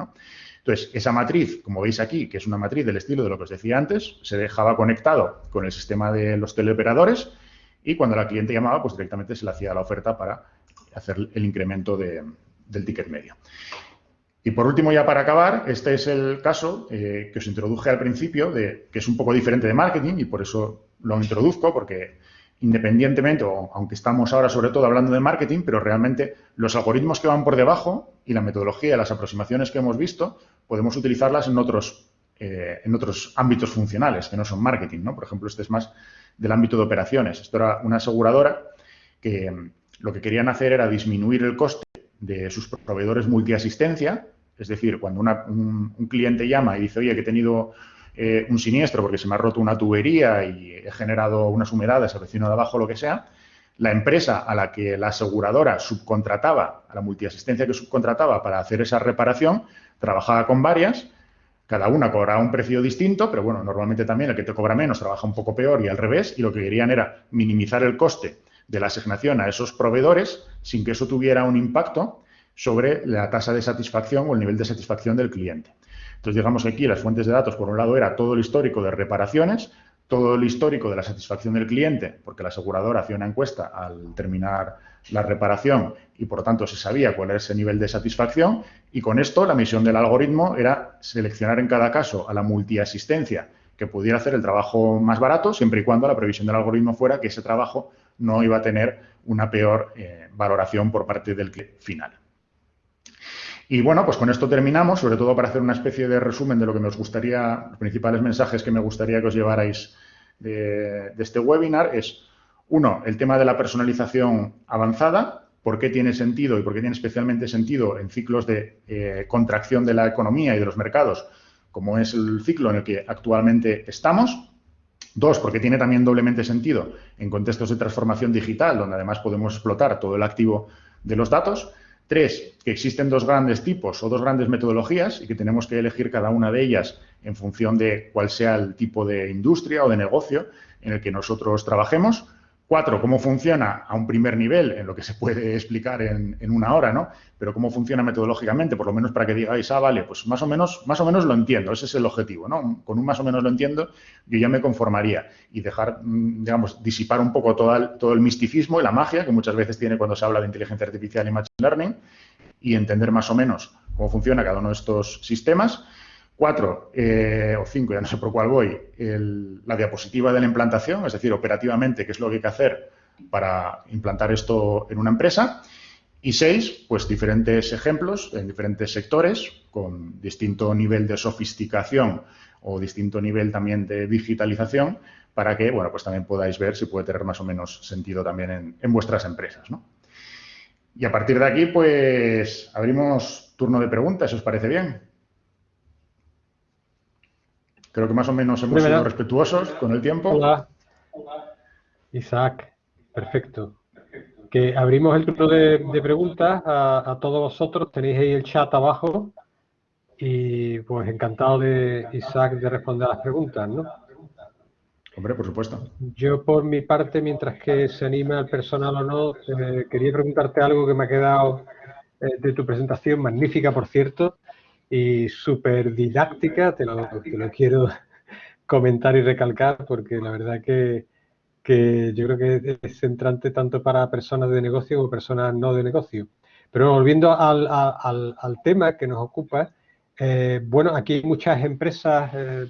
[SPEAKER 2] Entonces, esa matriz, como veis aquí, que es una matriz del estilo de lo que os decía antes, se dejaba conectado con el sistema de los teleoperadores y cuando la cliente llamaba, pues directamente se le hacía la oferta para hacer el incremento del ticket medio. Y por último, ya para acabar, este es el caso eh, que os introduje al principio, de, que es un poco diferente de marketing y por eso lo introduzco, porque independientemente, o aunque estamos ahora sobre todo hablando de marketing, pero realmente los algoritmos que van por debajo y la metodología, las aproximaciones que hemos visto, podemos utilizarlas en otros, eh, en otros ámbitos funcionales que no son marketing, ¿no? Por ejemplo, este es más del ámbito de operaciones. Esto era una aseguradora que lo que querían hacer era disminuir el coste de sus proveedores multiasistencia, es decir, cuando un, cliente llama y dice, oye, que he tenido eh, un siniestro porque se me ha roto una tubería y he generado unas humedades al vecino de abajo, lo que sea, la empresa a la que la aseguradora subcontrataba, a la multiasistencia que subcontrataba para hacer esa reparación, trabajaba con varias, Cada una cobraba un precio distinto, pero bueno, normalmente también el que te cobra menos trabaja un poco peor y al revés, y lo que querían era minimizar el coste de la asignación a esos proveedores sin que eso tuviera un impacto sobre la tasa de satisfacción o el nivel de satisfacción del cliente. Entonces, digamos que aquí las fuentes de datos, por un lado, era todo el histórico de reparaciones, todo el histórico de la satisfacción del cliente, porque la aseguradora hacía una encuesta al terminar la reparación y, por lo tanto, se sabía cuál era ese nivel de satisfacción. Y con esto, la misión del algoritmo era seleccionar en cada caso a la multiasistencia que pudiera hacer el trabajo más barato, siempre y cuando la previsión del algoritmo fuera que ese trabajo no iba a tener una peor eh, valoración por parte del final. Y bueno, pues con esto terminamos, sobre todo para hacer una especie de resumen de lo que me gustaría, los principales mensajes que me gustaría que os llevarais de, este webinar es, uno, el tema de la personalización avanzada, por qué tiene sentido y por qué tiene especialmente sentido en ciclos de eh, contracción de la economía y de los mercados, como es el ciclo en el que actualmente estamos. Dos, porque tiene también doblemente sentido en contextos de transformación digital, donde además podemos explotar todo el activo de los datos. Tres, que existen dos grandes tipos o dos grandes metodologías y que tenemos que elegir cada una de ellas en función de cuál sea el tipo de industria o de negocio en el que nosotros trabajemos. Cuatro, cómo funciona a un primer nivel, en lo que se puede explicar en, una hora, ¿no? Pero cómo funciona metodológicamente, por lo menos para que digáis, ah, vale, pues más o menos, más o menos lo entiendo, ese es el objetivo, ¿no? Con un más o menos lo entiendo, yo ya me conformaría y dejar, mm, digamos, disipar un poco todo el, todo el misticismo y la magia que muchas veces tiene cuando se habla de inteligencia artificial y machine learning y entender más o menos cómo funciona cada uno de estos sistemas Cuatro eh, o cinco, ya no sé por cuál voy, la diapositiva de la implantación, es decir, operativamente, qué es lo que hay que hacer para implantar esto en una empresa. Y seis, pues diferentes ejemplos en diferentes sectores con distinto nivel de sofisticación o distinto nivel también de digitalización para que, bueno, pues también podáis ver si puede tener más o menos sentido también en, en vuestras empresas, ¿no? Y a partir de aquí, pues abrimos turno de preguntas, os parece bien. Creo que más o menos hemos sido respetuosos con el tiempo.
[SPEAKER 1] Hola. Isaac, perfecto. Que abrimos el turno de, preguntas a, todos vosotros. Tenéis ahí el chat abajo. Y pues encantado de Isaac de responder a las preguntas, ¿no?
[SPEAKER 2] Hombre, por supuesto.
[SPEAKER 1] Yo por mi parte, mientras que se anime al personal o no, eh, quería preguntarte algo que me ha quedado eh, de tu presentación, magnífica por cierto, y súper didáctica, te lo, quiero comentar y recalcar porque la verdad que, yo creo que es centrante tanto para personas de negocio como personas no de negocio. Pero volviendo al, tema que nos ocupa, eh, bueno, aquí hay muchas empresas, eh,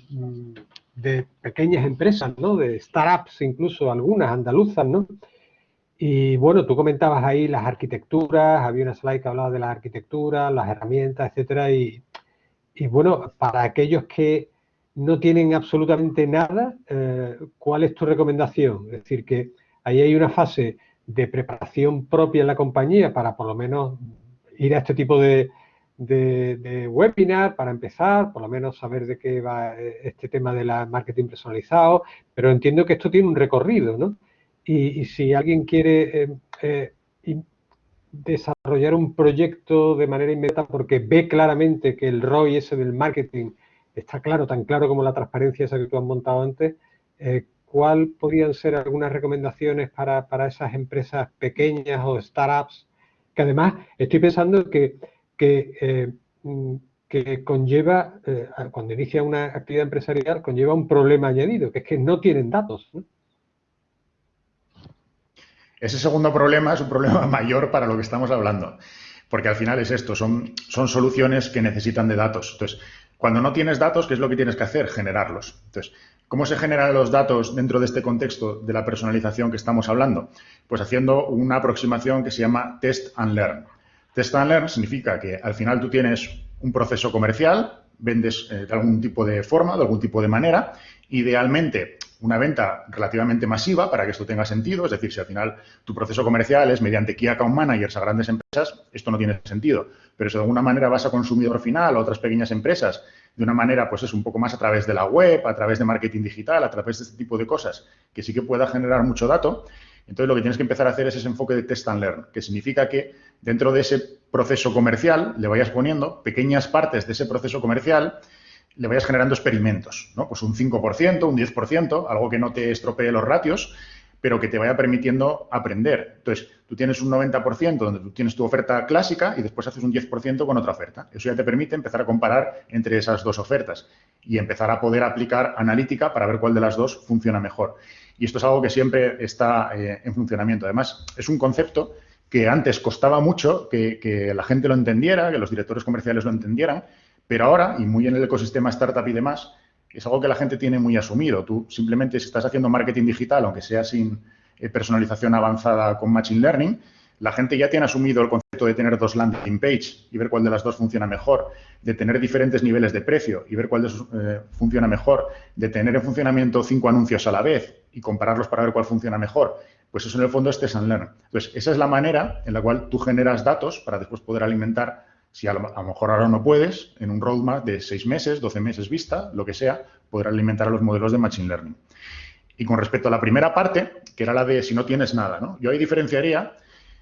[SPEAKER 1] de pequeñas empresas, ¿no? De startups, incluso algunas andaluzas, ¿no? Y bueno, tú comentabas ahí las arquitecturas, había una slide que hablaba de las arquitecturas, las herramientas, etcétera, y, bueno, para aquellos que no tienen absolutamente nada, eh, ¿cuál es tu recomendación? Es decir, que ahí hay una fase de preparación propia en la compañía para por lo menos ir a este tipo de, webinar para empezar, por lo menos saber de qué va eh, este tema de la marketing personalizado, pero entiendo que esto tiene un recorrido, ¿no? Y, si alguien quiere eh, desarrollar un proyecto de manera inmediata porque ve claramente que el ROI ese del marketing está claro, tan claro como la transparencia esa que tú has montado antes, eh, ¿cuál podrían ser algunas recomendaciones para, esas empresas pequeñas o startups? Que además estoy pensando que, que, mm, que conlleva, cuando inicia una actividad empresarial, conlleva un problema añadido, que es que no tienen datos.
[SPEAKER 2] Ese segundo problema es un problema mayor para lo que estamos hablando, porque al final es esto, son, soluciones que necesitan de datos. Entonces, cuando no tienes datos, ¿qué es lo que tienes que hacer? Generarlos. Entonces, ¿cómo se generan los datos dentro de este contexto de la personalización que estamos hablando? Pues haciendo una aproximación que se llama test and learn. Test and learn significa que al final tú tienes un proceso comercial, vendes eh, de algún tipo de forma, de algún tipo de manera, idealmente una venta relativamente masiva para que esto tenga sentido. Es decir, si al final tu proceso comercial es mediante Key Account Managers a grandes empresas, esto no tiene sentido. Pero si de alguna manera vas a consumidor final o otras pequeñas empresas de una manera, pues es un poco más a través de la web, a través de marketing digital, a través de este tipo de cosas, que sí que pueda generar mucho dato, entonces lo que tienes que empezar a hacer es ese enfoque de test and learn, que significa que dentro de ese proceso comercial le vayas poniendo pequeñas partes de ese proceso comercial le vayas generando experimentos. Pues un 5%, un 10%, algo que no te estropee los ratios, pero que te vaya permitiendo aprender. Entonces, tú tienes un 90% donde tú tienes tu oferta clásica y después haces un 10% con otra oferta. Eso ya te permite empezar a comparar entre esas dos ofertas y empezar a poder aplicar analítica para ver cuál de las dos funciona mejor. Y esto es algo que siempre está eh, en funcionamiento. Además, es un concepto que antes costaba mucho que la gente lo entendiera, que los directores comerciales lo entendieran, pero ahora, y muy en el ecosistema startup y demás, es algo que la gente tiene muy asumido. Tú simplemente si estás haciendo marketing digital, aunque sea sin eh, personalización avanzada con Machine Learning, la gente ya tiene asumido el concepto de tener dos landing page y ver cuál de las dos funciona mejor, de tener diferentes niveles de precio y ver cuál de esos eh, funciona mejor, de tener en funcionamiento cinco anuncios a la vez y compararlos para ver cuál funciona mejor. Pues eso en el fondo es test and learn. Entonces, esa es la manera en la cual tú generas datos para después poder alimentar si a lo, mejor ahora no puedes, en un roadmap de seis meses, 12 meses vista, lo que sea, poder alimentar a los modelos de Machine Learning. Y con respecto a la primera parte, que era la de si no tienes nada, ¿no? yo ahí diferenciaría,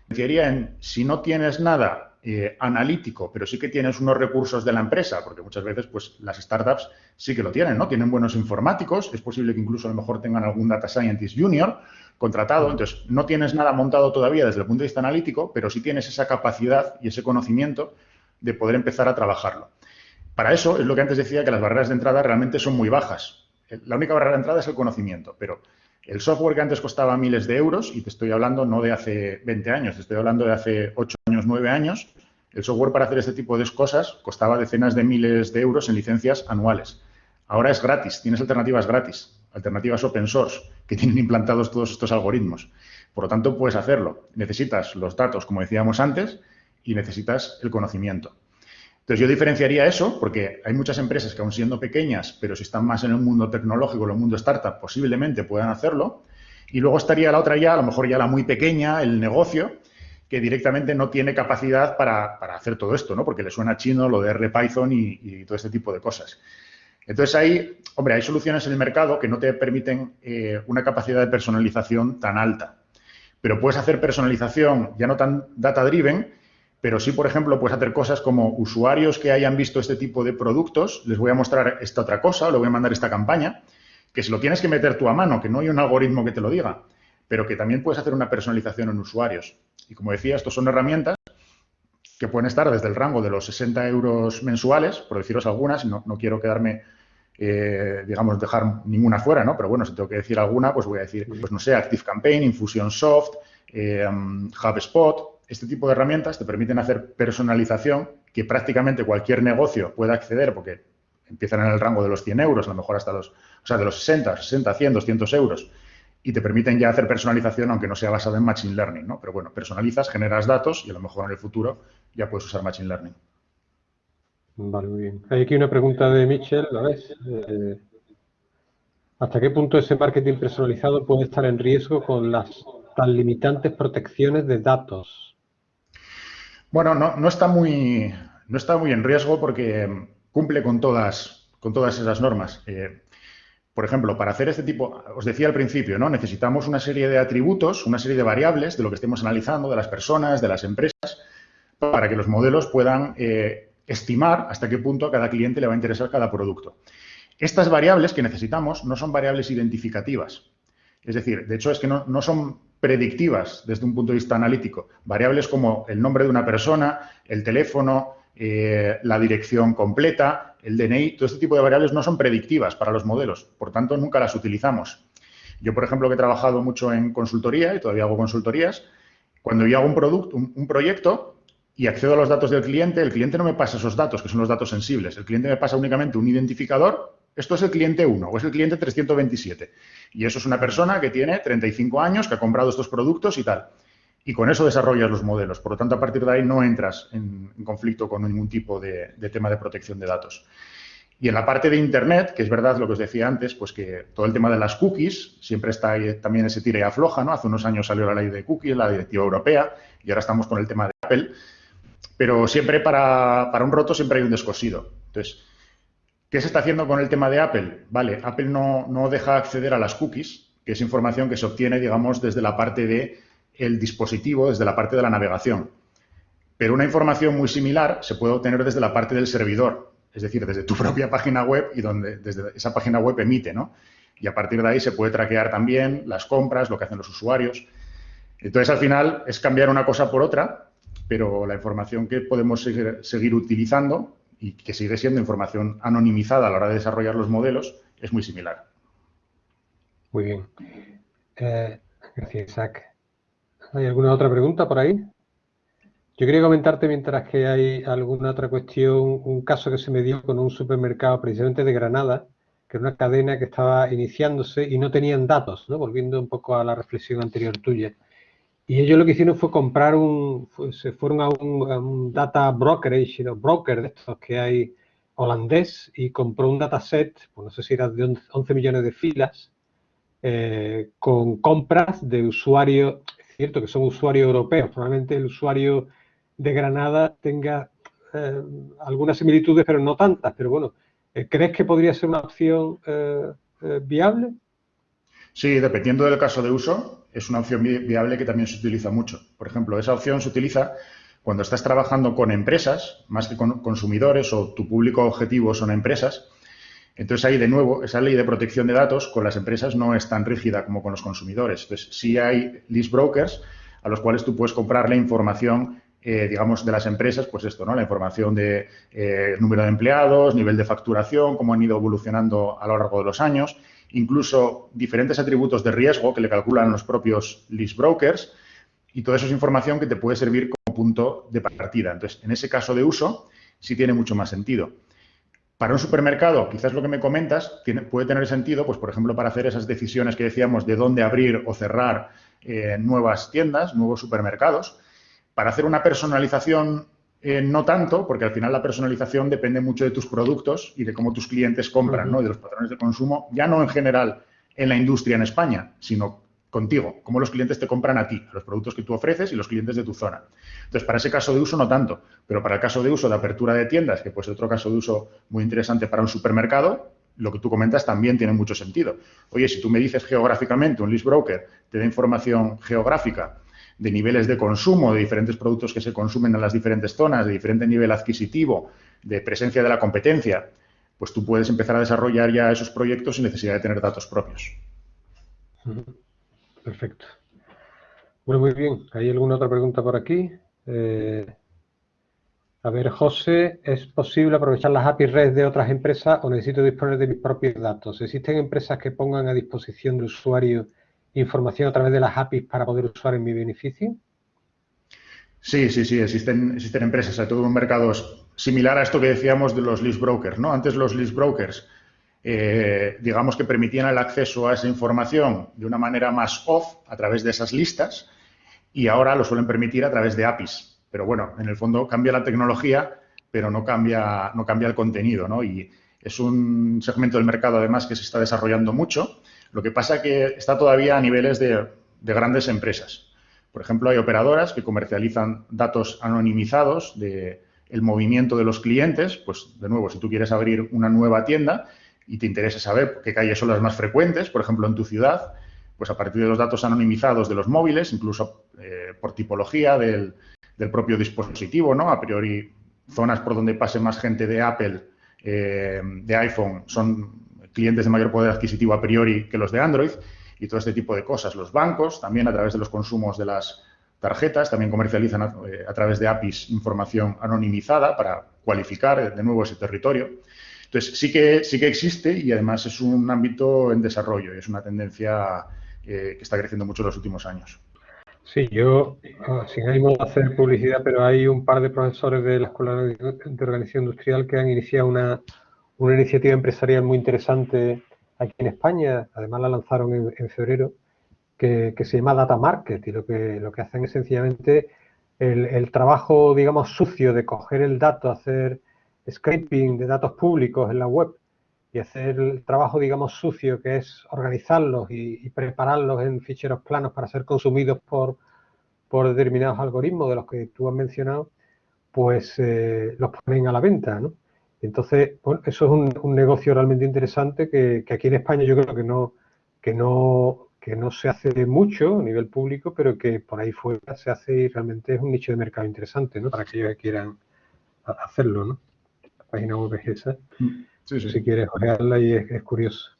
[SPEAKER 2] diferenciaría en si no tienes nada eh, analítico, pero sí que tienes unos recursos de la empresa, porque muchas veces pues, las startups sí que lo tienen, ¿no? Tienen buenos informáticos, es posible que incluso a lo mejor tengan algún data scientist junior contratado, entonces no tienes nada montado todavía desde el punto de vista analítico, pero sí tienes esa capacidad y ese conocimiento de poder empezar a trabajarlo. Para eso es lo que antes decía, que las barreras de entrada realmente son muy bajas. La única barrera de entrada es el conocimiento, pero el software que antes costaba miles de euros, y te estoy hablando no de hace 20 años, te estoy hablando de hace 8 años, 9 años, el software para hacer este tipo de cosas costaba decenas de miles de euros en licencias anuales. Ahora es gratis, tienes alternativas gratis, alternativas open source, que tienen implantados todos estos algoritmos. Por lo tanto, puedes hacerlo. Necesitas los datos, como decíamos antes, y necesitas el conocimiento. Entonces, yo diferenciaría eso porque hay muchas empresas que aún siendo pequeñas, pero si están más en el mundo tecnológico, en el mundo startup, posiblemente puedan hacerlo. Y luego estaría la otra ya, a lo mejor ya la muy pequeña, el negocio, que directamente no tiene capacidad para, hacer todo esto, ¿no? Porque le suena chino lo de R Python y, todo este tipo de cosas. Entonces ahí, hombre, hay soluciones en el mercado que no te permiten eh, una capacidad de personalización tan alta. Pero puedes hacer personalización ya no tan data-driven, pero sí, por ejemplo, puedes hacer cosas como usuarios que hayan visto este tipo de productos, les voy a mostrar esta otra cosa, o le voy a mandar esta campaña, que se lo tienes que meter tú a mano, que no hay un algoritmo que te lo diga, pero que también puedes hacer una personalización en usuarios. Y como decía, estos son herramientas que pueden estar desde el rango de los 60 euros mensuales, por deciros algunas, no, no quiero quedarme, eh, digamos, dejar ninguna fuera, ¿no? Pero bueno, si tengo que decir alguna, pues voy a decir, pues no sé, Active Campaign, Infusionsoft, eh, HubSpot, este tipo de herramientas te permiten hacer personalización que prácticamente cualquier negocio pueda acceder porque empiezan en el rango de los 100 euros, a lo mejor hasta los, o sea, de los 60, 60, 100, 200 euros y te permiten ya hacer personalización aunque no sea basada en Machine Learning, ¿no? Pero bueno, personalizas, generas datos y a lo mejor en el futuro ya puedes usar Machine Learning.
[SPEAKER 1] Vale, muy bien. Hay aquí una pregunta de Michel, eh, ¿Hasta qué punto ese marketing personalizado puede estar en riesgo con las tan limitantes protecciones de datos?
[SPEAKER 2] Bueno, no, está muy, no está muy en riesgo porque cumple con todas, con todas esas normas. Eh, por ejemplo, para hacer este tipo, os decía al principio, ¿no? Necesitamos una serie de atributos, una serie de variables de lo que estemos analizando, de las personas, de las empresas, para que los modelos puedan eh, estimar hasta qué punto a cada cliente le va a interesar cada producto. Estas variables que necesitamos no son variables identificativas. Es decir, de hecho es que no, no son predictivas desde un punto de vista analítico. Variables como el nombre de una persona, el teléfono, eh, la dirección completa, el DNI, todo este tipo de variables no son predictivas para los modelos, por tanto nunca las utilizamos. Yo, por ejemplo, que he trabajado mucho en consultoría y todavía hago consultorías, cuando yo hago un, producto, un proyecto y accedo a los datos del cliente, el cliente no me pasa esos datos, que son los datos sensibles. El cliente me pasa únicamente un identificador esto es el cliente 1 o es el cliente 327. Y eso es una persona que tiene 35 años, que ha comprado estos productos y tal. Y con eso desarrollas los modelos. Por lo tanto, a partir de ahí no entras en, conflicto con ningún tipo de, tema de protección de datos. Y en la parte de Internet, que es verdad lo que os decía antes, pues que todo el tema de las cookies, siempre está ahí también ese tira y afloja, ¿no? Hace unos años salió la ley de cookies, la directiva europea, y ahora estamos con el tema de Apple. Pero siempre para, para un roto siempre hay un descosido. Entonces, ¿Qué se está haciendo con el tema de Apple? Vale, Apple no, no deja acceder a las cookies, que es información que se obtiene, digamos, desde la parte del el dispositivo, desde la parte de la navegación. Pero una información muy similar se puede obtener desde la parte del servidor. es decir, desde tu propia página web y donde desde esa página web emite, ¿no? Y a partir de ahí se puede traquear también las compras, lo que hacen los usuarios. Entonces, al final, es cambiar una cosa por otra, pero la información que podemos seguir, utilizando y que sigue siendo información anonimizada a la hora de desarrollar los modelos es muy similar.
[SPEAKER 1] Muy bien. Eh, gracias, Isaac. ¿Hay alguna otra pregunta por ahí? Yo quería comentarte, mientras que hay alguna otra cuestión, un caso que se me dio con un supermercado precisamente de Granada, que era una cadena que estaba iniciándose y no tenían datos, ¿no? volviendo un poco a la reflexión anterior tuya. Y ellos lo que hicieron fue comprar un, se fueron a un, data brokerage, broker de estos que hay holandés, y compró un dataset, pues no sé si era de 11 millones de filas, eh, con compras de usuarios, cierto que son usuarios europeos, probablemente el usuario de Granada tenga eh, algunas similitudes, pero no tantas, pero bueno, eh, ¿crees que podría ser una opción viable?
[SPEAKER 2] Sí, dependiendo del caso de uso, es una opción viable que también se utiliza mucho. Por ejemplo, esa opción se utiliza cuando estás trabajando con empresas, más que con consumidores o tu público objetivo son empresas. Entonces ahí de nuevo, esa ley de protección de datos con las empresas no es tan rígida como con los consumidores. Entonces sí hay list brokers a los cuales tú puedes comprar la información eh, digamos, de las empresas, pues esto, ¿no? La información de eh, número de empleados, nivel de facturación, cómo han ido evolucionando a lo largo de los años incluso diferentes atributos de riesgo que le calculan los propios list brokers y todo eso es información que te puede servir como punto de partida. Entonces, en ese caso de uso, sí tiene mucho más sentido. Para un supermercado, quizás lo que me comentas puede tener sentido, pues por ejemplo, para hacer esas decisiones que decíamos de dónde abrir o cerrar eh, nuevas tiendas, nuevos supermercados. Para hacer una personalización eh, no tanto, porque al final la personalización depende mucho de tus productos y de cómo tus clientes compran, ¿no? de los patrones de consumo, ya no en general en la industria en España, sino contigo, cómo los clientes te compran a ti, los productos que tú ofreces y los clientes de tu zona. Entonces, para ese caso de uso no tanto, pero para el caso de uso de apertura de tiendas, que puede ser otro caso de uso muy interesante para un supermercado, lo que tú comentas también tiene mucho sentido. Oye, si tú me dices geográficamente, un list broker te da información geográfica de niveles de consumo, de diferentes productos que se consumen en las diferentes zonas, de diferente nivel adquisitivo, de presencia de la competencia, pues tú puedes empezar a desarrollar ya esos proyectos sin necesidad de tener datos propios.
[SPEAKER 1] Perfecto. Bueno, muy bien. ¿Hay alguna otra pregunta por aquí? Eh, a ver, José, ¿es posible aprovechar las API REST de otras empresas o necesito disponer de mis propios datos? ¿Existen empresas que pongan a disposición del usuario información a través de las APIs para poder usar en mi beneficio?
[SPEAKER 2] Sí, sí, sí, existen, existen empresas, hay todo un mercado similar a esto que decíamos de los list brokers, ¿no? Antes los list brokers, eh, digamos que permitían el acceso a esa información de una manera más off a través de esas listas y ahora lo suelen permitir a través de APIs. Pero bueno, en el fondo cambia la tecnología, pero no cambia, no cambia el contenido, ¿no? Y es un segmento del mercado además que se está desarrollando mucho lo que pasa es que está todavía a niveles de, grandes empresas. Por ejemplo, hay operadoras que comercializan datos anonimizados del el movimiento de los clientes. Pues, de nuevo, si tú quieres abrir una nueva tienda y te interesa saber qué calles son las más frecuentes, por ejemplo, en tu ciudad, pues a partir de los datos anonimizados de los móviles, incluso eh, por tipología del, propio dispositivo, ¿no? A priori, zonas por donde pase más gente de Apple, eh, de iPhone, son clientes de mayor poder adquisitivo a priori que los de Android y todo este tipo de cosas. Los bancos también a través de los consumos de las tarjetas también comercializan a, eh, través de APIs información anonimizada para cualificar de nuevo ese territorio. Entonces, sí que, sí que existe y además es un ámbito en desarrollo y es una tendencia eh, que está creciendo mucho en los últimos años.
[SPEAKER 1] Sí, yo, ah, sin ánimo de hacer publicidad, pero hay un par de profesores de la Escuela de Organización Industrial que han iniciado una, una iniciativa empresarial muy interesante aquí en España, además la lanzaron en, febrero, que, se llama Data Market y lo que, lo que hacen es sencillamente el, trabajo, digamos, sucio de coger el dato, hacer scraping de datos públicos en la web y hacer el trabajo, digamos, sucio, que es organizarlos y, prepararlos en ficheros planos para ser consumidos por, por determinados algoritmos de los que tú has mencionado, pues eh, los ponen a la venta, ¿no? Entonces, bueno, eso es un, negocio realmente interesante que, aquí en España yo creo que no, que no, que no se hace mucho a nivel público, pero que por ahí fuera se hace y realmente es un nicho de mercado interesante, ¿no? Para aquellos que quieran hacerlo, ¿no? página web es esa. Si quieres ojearla y es, curioso.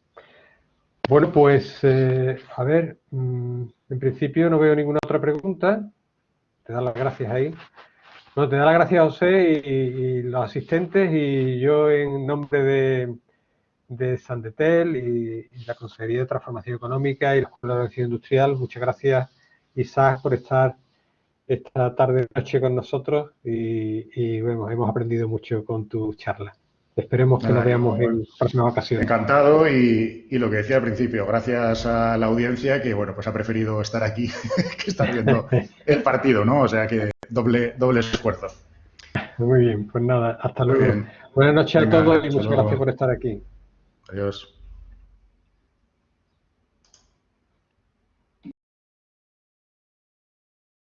[SPEAKER 1] Bueno, pues, eh, a ver, mm, en principio no veo ninguna otra pregunta. Te da las gracias ahí. No, te da las gracias a José y, los asistentes y yo en nombre de, de Sandetel y, la Consejería de Transformación Económica y la Escuela de Acción Industrial, muchas gracias Isaac por estar esta tarde noche con nosotros y, bueno, hemos aprendido mucho con tu charla. Esperemos que nos veamos en próximas ocasiones.
[SPEAKER 2] Encantado y, lo que decía al principio, gracias a la audiencia que bueno pues ha preferido estar aquí que estar viendo el partido, ¿no? O sea que doble, doble esfuerzo.
[SPEAKER 1] Muy bien, pues nada, hasta luego. Buenas noches a todos y muchas gracias por estar aquí.
[SPEAKER 2] Adiós.